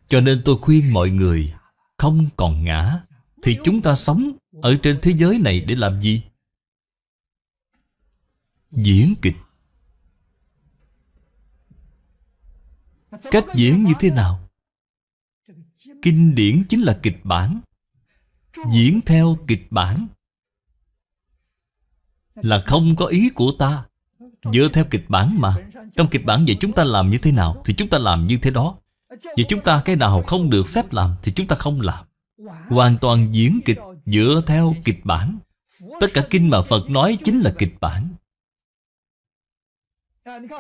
Cho nên tôi khuyên mọi người, Không còn ngã, Thì chúng ta sống ở trên thế giới này để làm gì? Diễn kịch. Cách diễn như thế nào? Kinh điển chính là kịch bản. Diễn theo kịch bản là không có ý của ta. Dựa theo kịch bản mà. Trong kịch bản vậy chúng ta làm như thế nào Thì chúng ta làm như thế đó. Vậy chúng ta cái nào không được phép làm Thì chúng ta không làm. Hoàn toàn diễn kịch dựa theo kịch bản. Tất cả kinh mà Phật nói chính là kịch bản.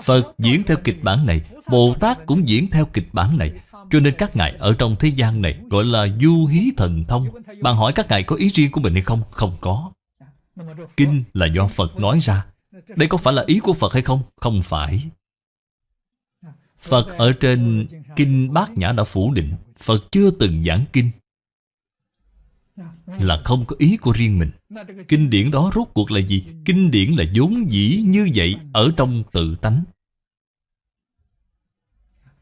Phật diễn theo kịch bản này, Bồ Tát cũng diễn theo kịch bản này. Cho nên các ngài ở trong thế gian này Gọi là du hí thần thông. Bạn hỏi các ngài có ý riêng của mình hay không? Không có. Kinh là do Phật nói ra. Đây có phải là ý của Phật hay không? Không phải. Phật ở trên Kinh Bát Nhã đã phủ định, Phật chưa từng giảng kinh. Là không có ý của riêng mình. Kinh điển đó rốt cuộc là gì? Kinh điển là vốn dĩ như vậy Ở trong tự tánh.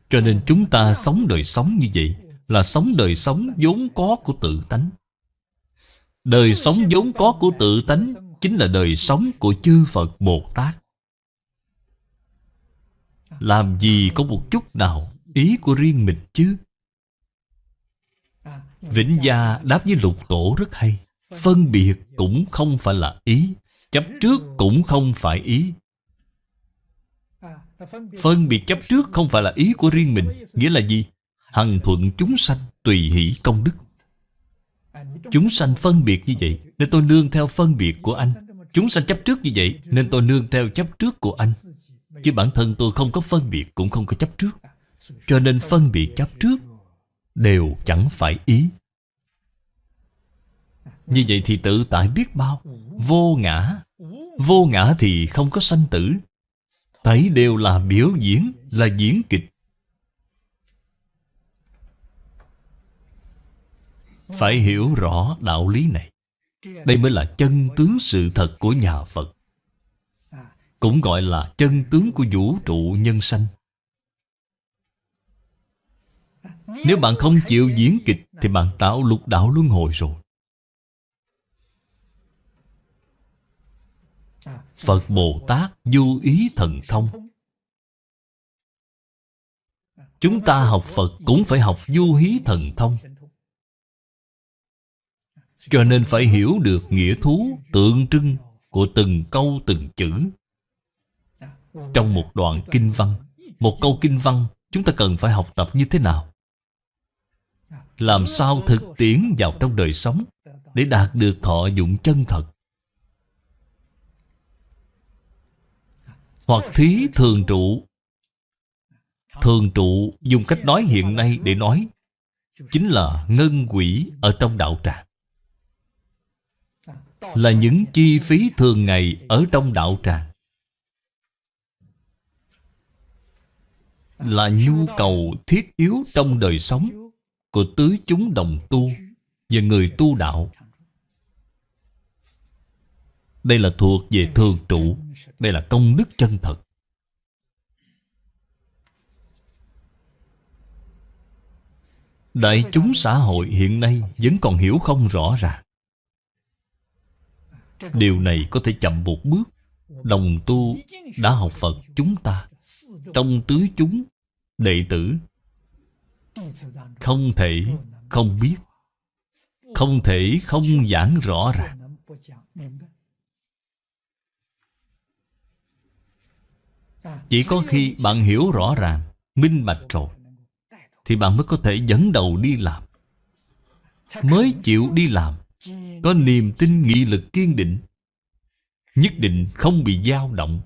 Cho nên chúng ta sống đời sống như vậy, Là sống đời sống vốn có của tự tánh. Đời sống vốn có của tự tánh Chính là đời sống của chư Phật Bồ Tát Làm gì có một chút nào Ý của riêng mình chứ? Vĩnh Gia đáp với lục tổ rất hay. Phân biệt cũng không phải là ý, Chấp trước cũng không phải ý. Phân biệt chấp trước không phải là ý của riêng mình, Nghĩa là gì? Hằng thuận chúng sanh tùy hỷ công đức. Chúng sanh phân biệt như vậy, Nên tôi nương theo phân biệt của anh. Chúng sanh chấp trước như vậy, Nên tôi nương theo chấp trước của anh. Chứ bản thân tôi không có phân biệt, Cũng không có chấp trước. Cho nên phân biệt chấp trước Đều chẳng phải ý. Như vậy thì tự tại biết bao. Vô ngã. Vô ngã thì không có sanh tử. Thấy đều là biểu diễn, Là diễn kịch. Phải hiểu rõ đạo lý này. Đây mới là chân tướng sự thật của nhà Phật. Cũng gọi là chân tướng của vũ trụ nhân sanh. Nếu bạn không chịu diễn kịch, Thì bạn tạo lục đạo luân hồi rồi. Phật Bồ Tát du ý thần thông. Chúng ta học Phật cũng phải học du hí thần thông cho nên phải hiểu được nghĩa thú tượng trưng của từng câu từng chữ. Trong một đoạn kinh văn, Một câu kinh văn, chúng ta cần phải học tập như thế nào? Làm sao thực tiễn vào trong đời sống Để đạt được thọ dụng chân thật? Hoặc thí thường trụ. Thường trụ dùng cách nói hiện nay để nói Chính là ngân quỷ ở trong đạo tràng là những chi phí thường ngày ở trong đạo tràng. Là nhu cầu thiết yếu trong đời sống của tứ chúng đồng tu và người tu đạo. Đây là thuộc về thường trụ, đây là công đức chân thật. Đại chúng xã hội hiện nay vẫn còn hiểu không rõ ràng. Điều này có thể chậm một bước. Đồng tu đã học Phật chúng ta. Trong tứ chúng, đệ tử, Không thể không biết. Không thể không giảng rõ ràng. Chỉ có khi bạn hiểu rõ ràng, Minh bạch rồi, Thì bạn mới có thể dẫn đầu đi làm. Mới chịu đi làm có niềm tin nghị lực kiên định Nhất định không bị dao động.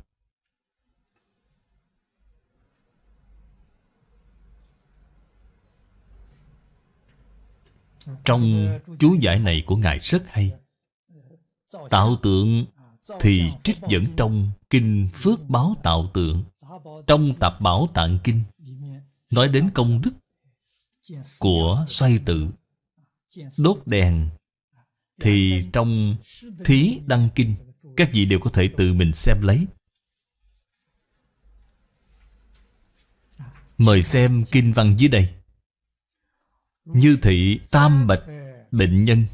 Trong chú giải này của Ngài rất hay. Tạo tượng thì trích dẫn trong Kinh Phước Báo Tạo Tượng Trong Tạp Bảo Tạng Kinh. Nói đến công đức Của say tự Đốt đèn thì trong Thí Đăng Kinh, Các vị đều có thể tự mình xem lấy. Mời xem kinh văn dưới đây. Như thị tam bạch bệnh nhân,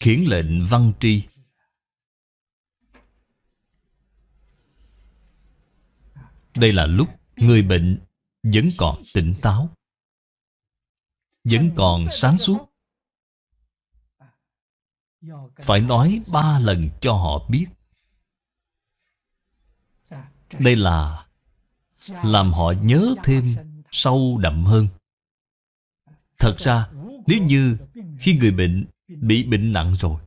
Khiển lệnh văn tri. Đây là lúc người bệnh vẫn còn tỉnh táo, Vẫn còn sáng suốt. Phải nói ba lần cho họ biết. Đây là Làm họ nhớ thêm Sâu đậm hơn. Thật ra, Nếu như khi người bệnh Bị bệnh nặng rồi,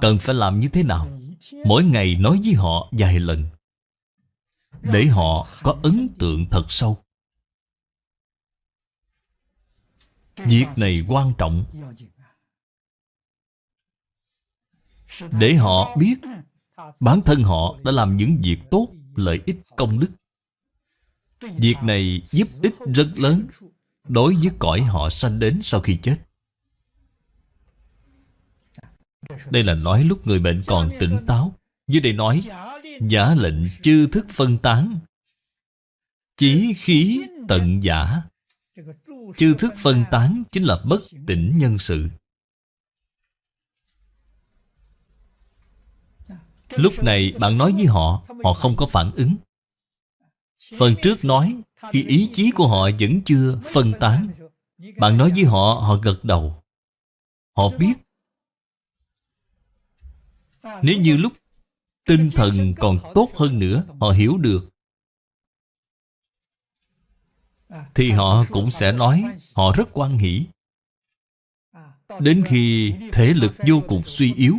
Cần phải làm như thế nào? Mỗi ngày nói với họ vài lần, Để họ có ấn tượng thật sâu. Việc này quan trọng. Để họ biết Bản thân họ đã làm những việc tốt, Lợi ích công đức. Việc này giúp ích rất lớn Đối với cõi họ sanh đến sau khi chết. Đây là nói lúc người bệnh còn tỉnh táo. Dưới đây nói, Giả lệnh chư thức phân tán, Chí khí tận giả. Chư thức phân tán chính là bất tỉnh nhân sự. Lúc này bạn nói với họ Họ không có phản ứng. Phần trước nói, Khi ý chí của họ vẫn chưa phân tán. Bạn nói với họ Họ gật đầu. Họ biết, Nếu như lúc Tinh thần còn tốt hơn nữa, Họ hiểu được. Thì họ cũng sẽ nói, Họ rất quan hỷ. Đến khi thể lực vô cùng suy yếu,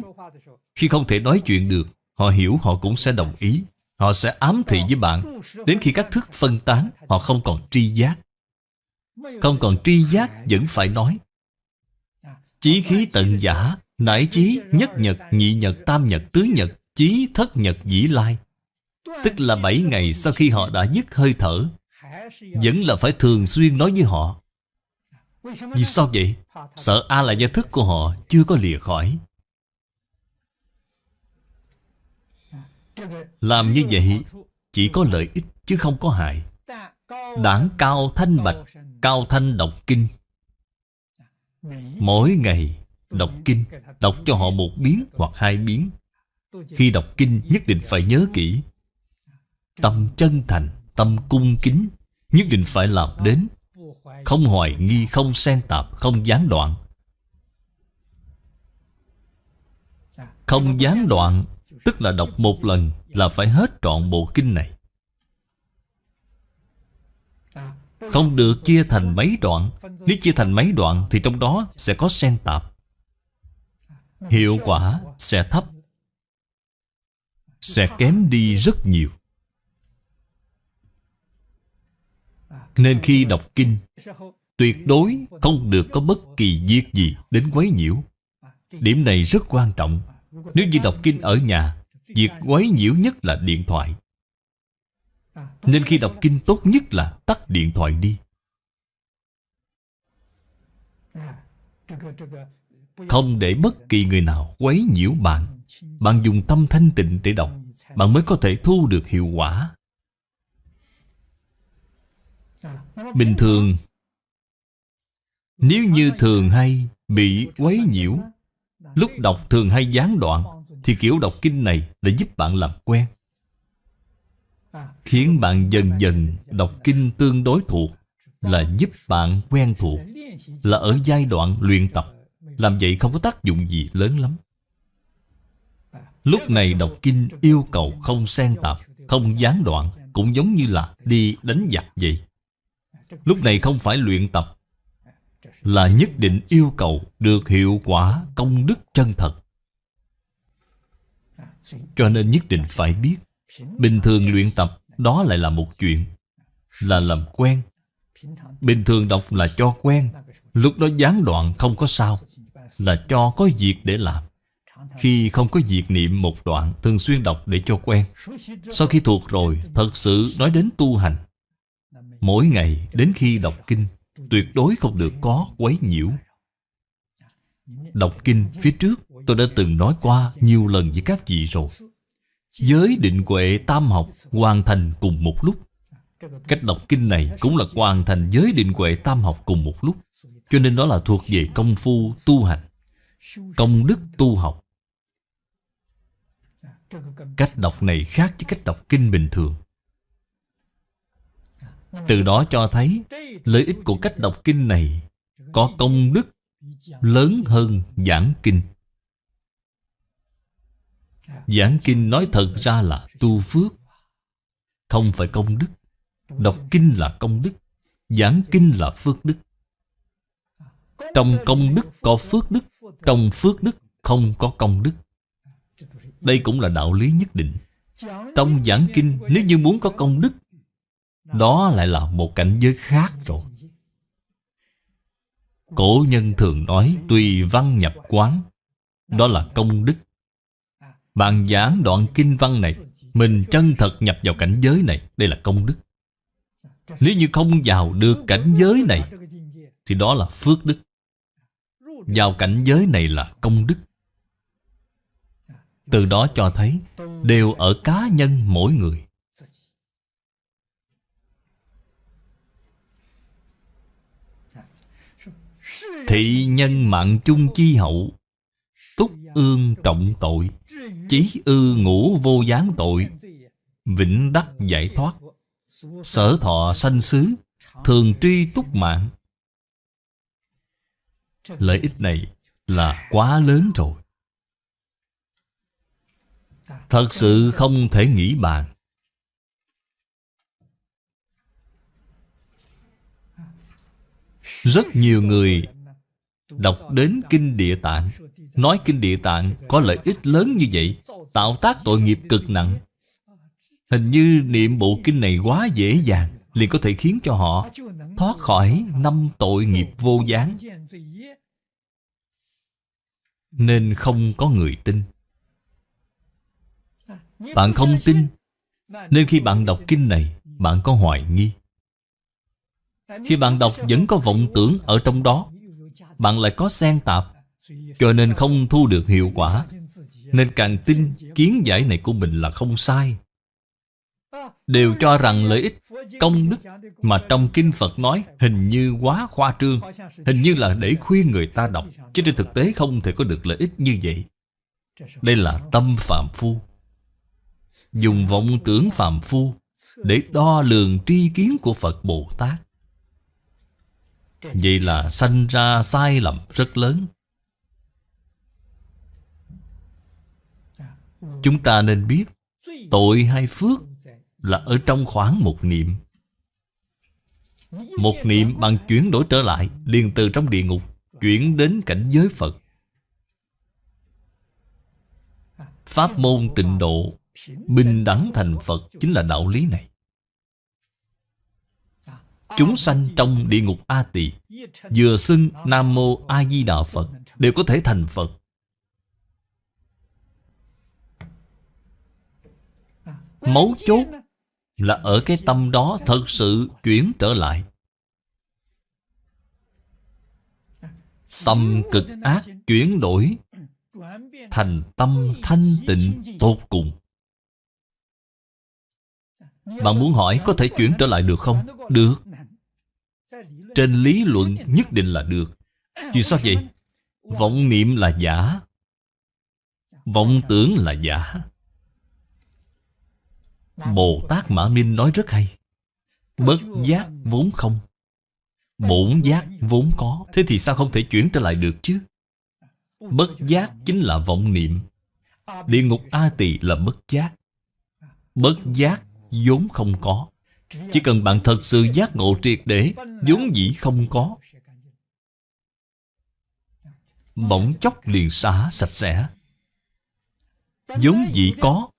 Khi không thể nói chuyện được Họ hiểu họ cũng sẽ đồng ý. Họ sẽ ám thị với bạn. Đến khi các thức phân tán, Họ không còn tri giác. Không còn tri giác vẫn phải nói. Chí khí tận giả, Nải chí nhất nhật, nhị nhật, tam nhật, tứ nhật, Chí thất nhật, dĩ lai. Tức là bảy ngày sau khi họ đã dứt hơi thở, Vẫn là phải thường xuyên nói với họ. Vì sao vậy? Sợ A là gia thức của họ chưa có lìa khỏi. Làm như vậy Chỉ có lợi ích chứ không có hại. Đảng cao thanh bạch Cao thanh đọc kinh. Mỗi ngày đọc kinh Đọc cho họ một biến hoặc hai biến. Khi đọc kinh nhất định phải nhớ kỹ. Tâm chân thành Tâm cung kính Nhất định phải làm đến. Không hoài nghi, không xen tạp, không gián đoạn. Không gián đoạn Tức là đọc một lần Là phải hết trọn bộ kinh này. Không được chia thành mấy đoạn. Nếu chia thành mấy đoạn Thì trong đó sẽ có xen tạp. Hiệu quả sẽ thấp. Sẽ kém đi rất nhiều. Nên khi đọc kinh, Tuyệt đối không được có bất kỳ việc gì đến quấy nhiễu. Điểm này rất quan trọng. Nếu như đọc kinh ở nhà, Việc quấy nhiễu nhất là điện thoại. Nên khi đọc kinh tốt nhất là tắt điện thoại đi. Không để bất kỳ người nào quấy nhiễu bạn. Bạn dùng tâm thanh tịnh để đọc, Bạn mới có thể thu được hiệu quả. Bình thường, Nếu như thường hay bị quấy nhiễu Lúc đọc thường hay gián đoạn, Thì kiểu đọc kinh này đã giúp bạn làm quen. Khiến bạn dần dần đọc kinh tương đối thuộc, Là giúp bạn quen thuộc, Là ở giai đoạn luyện tập. Làm vậy không có tác dụng gì lớn lắm. Lúc này đọc kinh yêu cầu không xen tạp, Không gián đoạn, Cũng giống như là đi đánh giặc vậy. Lúc này không phải luyện tập là nhất định yêu cầu được hiệu quả công đức chân thật. Cho nên nhất định phải biết, Bình thường luyện tập đó lại là một chuyện, Là làm quen. Bình thường đọc là cho quen, Lúc đó gián đoạn không có sao, Là cho có việc để làm. Khi không có việc niệm một đoạn, Thường xuyên đọc để cho quen. Sau khi thuộc rồi, Thật sự nói đến tu hành. Mỗi ngày đến khi đọc kinh Tuyệt đối không được có quấy nhiễu. Đọc kinh phía trước, Tôi đã từng nói qua nhiều lần với các vị rồi. Giới định huệ tam học Hoàn thành cùng một lúc. Cách đọc kinh này cũng là hoàn thành giới định huệ tam học cùng một lúc, Cho nên đó là thuộc về công phu tu hành, Công đức tu học. Cách đọc này khác với cách đọc kinh bình thường từ đó cho thấy, Lợi ích của cách đọc kinh này Có công đức lớn hơn giảng kinh. Giảng kinh nói thật ra là tu phước, Không phải công đức. Đọc kinh là công đức, Giảng kinh là phước đức. Trong công đức có phước đức, Trong phước đức không có công đức. Đây cũng là đạo lý nhất định. Trong giảng kinh, Nếu như muốn có công đức đó lại là một cảnh giới khác rồi. Cổ nhân thường nói Tùy văn nhập quán, Đó là công đức. Bạn giảng đoạn kinh văn này, Mình chân thật nhập vào cảnh giới này, Đây là công đức. Nếu như không vào được cảnh giới này, Thì đó là phước đức. Vào cảnh giới này là công đức. Từ đó cho thấy, Đều ở cá nhân mỗi người. Thị nhân mạng chung chi hậu. Túc ương trọng tội, Chí ư ngũ vô gián tội. Vĩnh đắc giải thoát, Sở thọ sanh xứ, Thường truy túc mạng. Lợi ích này là quá lớn rồi. Thật sự không thể nghĩ bàn. Rất nhiều người Đọc đến Kinh Địa Tạng. Nói Kinh Địa Tạng có lợi ích lớn như vậy, Tạo tác tội nghiệp cực nặng. Hình như niệm bộ kinh này quá dễ dàng, liền có thể khiến cho họ thoát khỏi năm tội nghiệp vô gián. Nên không có người tin. Bạn không tin, Nên khi bạn đọc kinh này, Bạn có hoài nghi. Khi bạn đọc, vẫn có vọng tưởng ở trong đó bạn lại có xen tạp. Cho nên không thu được hiệu quả. Nên càng tin kiến giải này của mình là không sai. Đều cho rằng lợi ích công đức Mà trong Kinh Phật nói Hình như quá khoa trương, Hình như là để khuyên người ta đọc. Chứ trên thực tế không thể có được lợi ích như vậy. Đây là tâm phạm phu. Dùng vọng tưởng phạm phu Để đo lường tri kiến của Phật Bồ Tát. Vậy là sanh ra sai lầm rất lớn. Chúng ta nên biết, Tội hay phước Là ở trong khoảng một niệm. Một niệm bằng chuyển đổi trở lại, liền từ trong địa ngục, Chuyển đến cảnh giới Phật. Pháp môn tịnh độ, Bình đẳng thành Phật Chính là đạo lý này. Chúng sanh trong địa ngục A Tỳ, Vừa xưng Nam Mô A Di Đà Phật, Đều có thể thành Phật. Mấu chốt là ở cái tâm đó thật sự chuyển trở lại. Tâm cực ác chuyển đổi, Thành tâm thanh tịnh tột cùng. Bạn muốn hỏi có thể chuyển trở lại được không? Được trên lý luận nhất định là được. Vì sao vậy? Vọng niệm là giả. Vọng tưởng là giả. Bồ Tát Mã Minh nói rất hay. Bất giác vốn không. Bổn giác vốn có. Thế thì sao không thể chuyển trở lại được chứ? Bất giác chính là vọng niệm. Địa ngục A Tỳ là bất giác. Bất giác vốn không có chỉ cần bạn thật sự giác ngộ triệt để, vốn dĩ không có. Bỗng chốc liền xả sạch sẽ. Vốn dĩ có,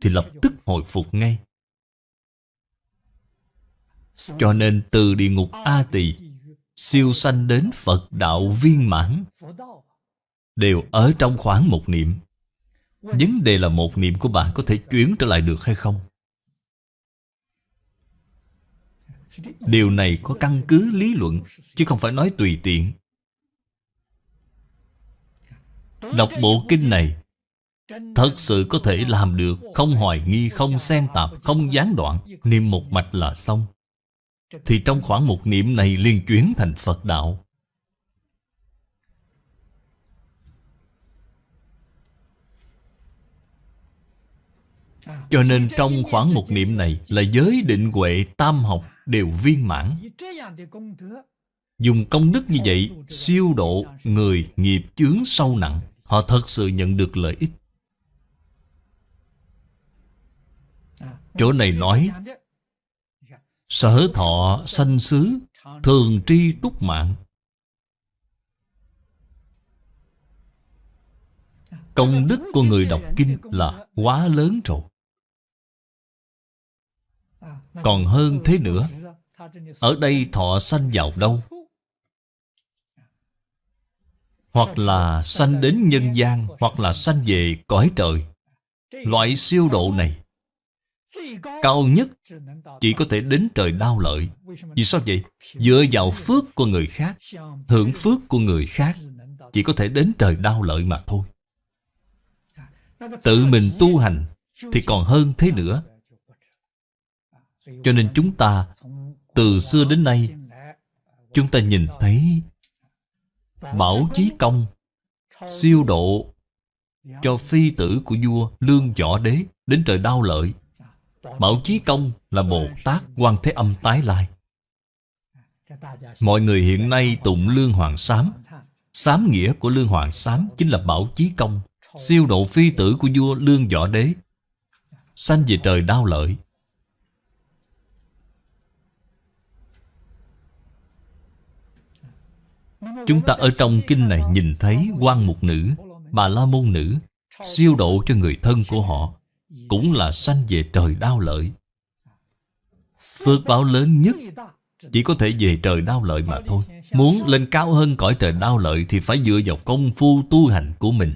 Thì lập tức hồi phục ngay. Cho nên từ địa ngục A Tỳ Siêu sanh đến Phật đạo viên mãn, Đều ở trong khoảng một niệm. Vấn đề là một niệm của bạn có thể chuyển trở lại được hay không? Điều này có căn cứ lý luận Chứ không phải nói tùy tiện. Đọc bộ kinh này Thật sự có thể làm được Không hoài nghi, không xen tạp Không gián đoạn. Niệm một mạch là xong. Thì trong khoảng một niệm này liên chuyển thành Phật đạo. Cho nên trong khoảng một niệm này Là giới định huệ tam học đều viên mãn. Dùng công đức như vậy, Siêu độ người nghiệp chướng sâu nặng, Họ thật sự nhận được lợi ích. Chỗ này nói, Sở thọ sanh xứ Thường tri túc mạng. Công đức của người đọc kinh là quá lớn rồi. Còn hơn thế nữa, Ở đây thọ sanh vào đâu? Hoặc là sanh đến nhân gian, Hoặc là sanh về cõi trời. Loại siêu độ này, Cao nhất Chỉ có thể đến trời đau lợi. Vì sao vậy? Dựa vào phước của người khác, Hưởng phước của người khác, Chỉ có thể đến trời đau lợi mà thôi. Tự mình tu hành Thì còn hơn thế nữa. Cho nên chúng ta Từ xưa đến nay, Chúng ta nhìn thấy Bảo chí công Siêu độ Cho phi tử của vua Lương Võ Đế Đến trời đau lợi. Bảo chí công là Bồ Tát quan Thế Âm tái lai. Mọi người hiện nay tụng Lương Hoàng Sám. Sám nghĩa của Lương Hoàng Sám Chính là Bảo chí công Siêu độ phi tử của vua Lương Võ Đế Sanh về trời đau lợi. Chúng ta ở trong kinh này nhìn thấy quan mục nữ Bà la môn nữ Siêu độ cho người thân của họ, Cũng là sanh về trời đau lợi. Phước báo lớn nhất Chỉ có thể về trời đau lợi mà thôi. Muốn lên cao hơn cõi trời đau lợi Thì phải dựa vào công phu tu hành của mình.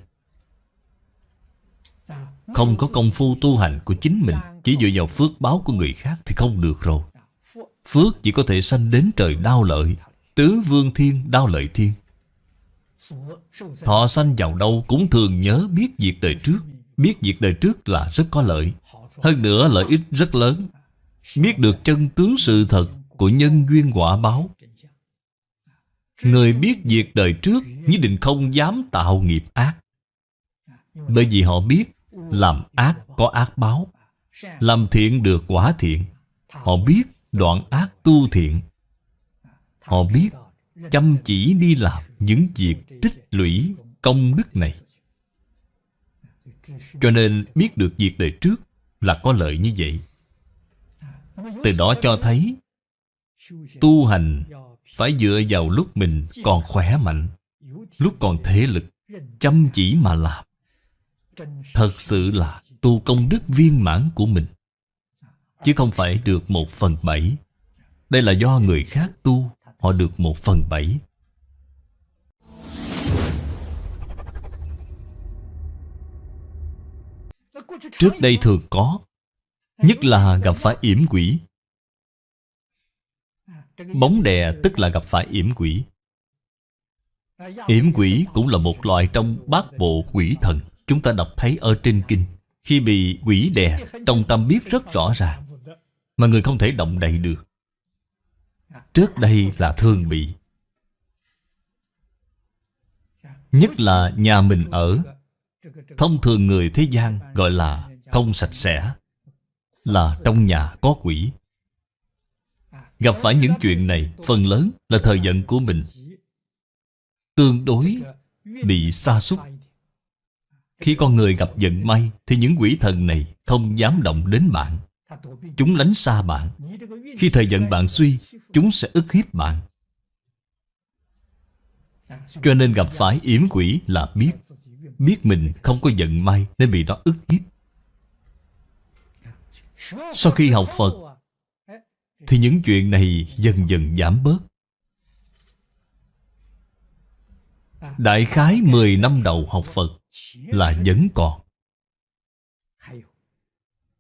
Không có công phu tu hành của chính mình, Chỉ dựa vào phước báo của người khác Thì không được rồi. Phước chỉ có thể sanh đến trời đau lợi. Tứ vương thiên đau lợi thiên. Thọ sanh vào đâu cũng thường nhớ biết việc đời trước. Biết việc đời trước là rất có lợi. Hơn nữa lợi ích rất lớn. Biết được chân tướng sự thật Của nhân duyên quả báo. Người biết việc đời trước Nhất định không dám tạo nghiệp ác. Bởi vì họ biết Làm ác có ác báo. Làm thiện được quả thiện. Họ biết đoạn ác tu thiện. Họ biết chăm chỉ đi làm những việc tích lũy công đức này. Cho nên biết được việc đời trước là có lợi như vậy. Từ đó cho thấy tu hành phải dựa vào lúc mình còn khỏe mạnh, lúc còn thể lực, chăm chỉ mà làm. Thật sự là tu công đức viên mãn của mình, chứ không phải được một phần bảy. Đây là do người khác tu Họ được một phần bảy. Trước đây thường có, Nhất là gặp phải yểm quỷ. Bóng đè tức là gặp phải yểm quỷ. Yểm quỷ cũng là một loại trong bát bộ quỷ thần, Chúng ta đọc thấy ở trên kinh. Khi bị quỷ đè, Trong tâm biết rất rõ ràng, Mà người không thể động đậy được. Trước đây là thường bị. Nhất là nhà mình ở. Thông thường người thế gian gọi là không sạch sẽ, Là trong nhà có quỷ. Gặp phải những chuyện này, Phần lớn là thời giận của mình. Tương đối Bị xa sút. Khi con người gặp giận may, Thì những quỷ thần này không dám động đến bạn. Chúng lánh xa bạn. Khi thời giận bạn suy Chúng sẽ ức hiếp bạn. Cho nên gặp phải yểm quỷ là biết. Biết mình không có giận may Nên bị nó ức hiếp. Sau khi học Phật, Thì những chuyện này dần dần giảm bớt. Đại khái 10 năm đầu học Phật Là vẫn còn.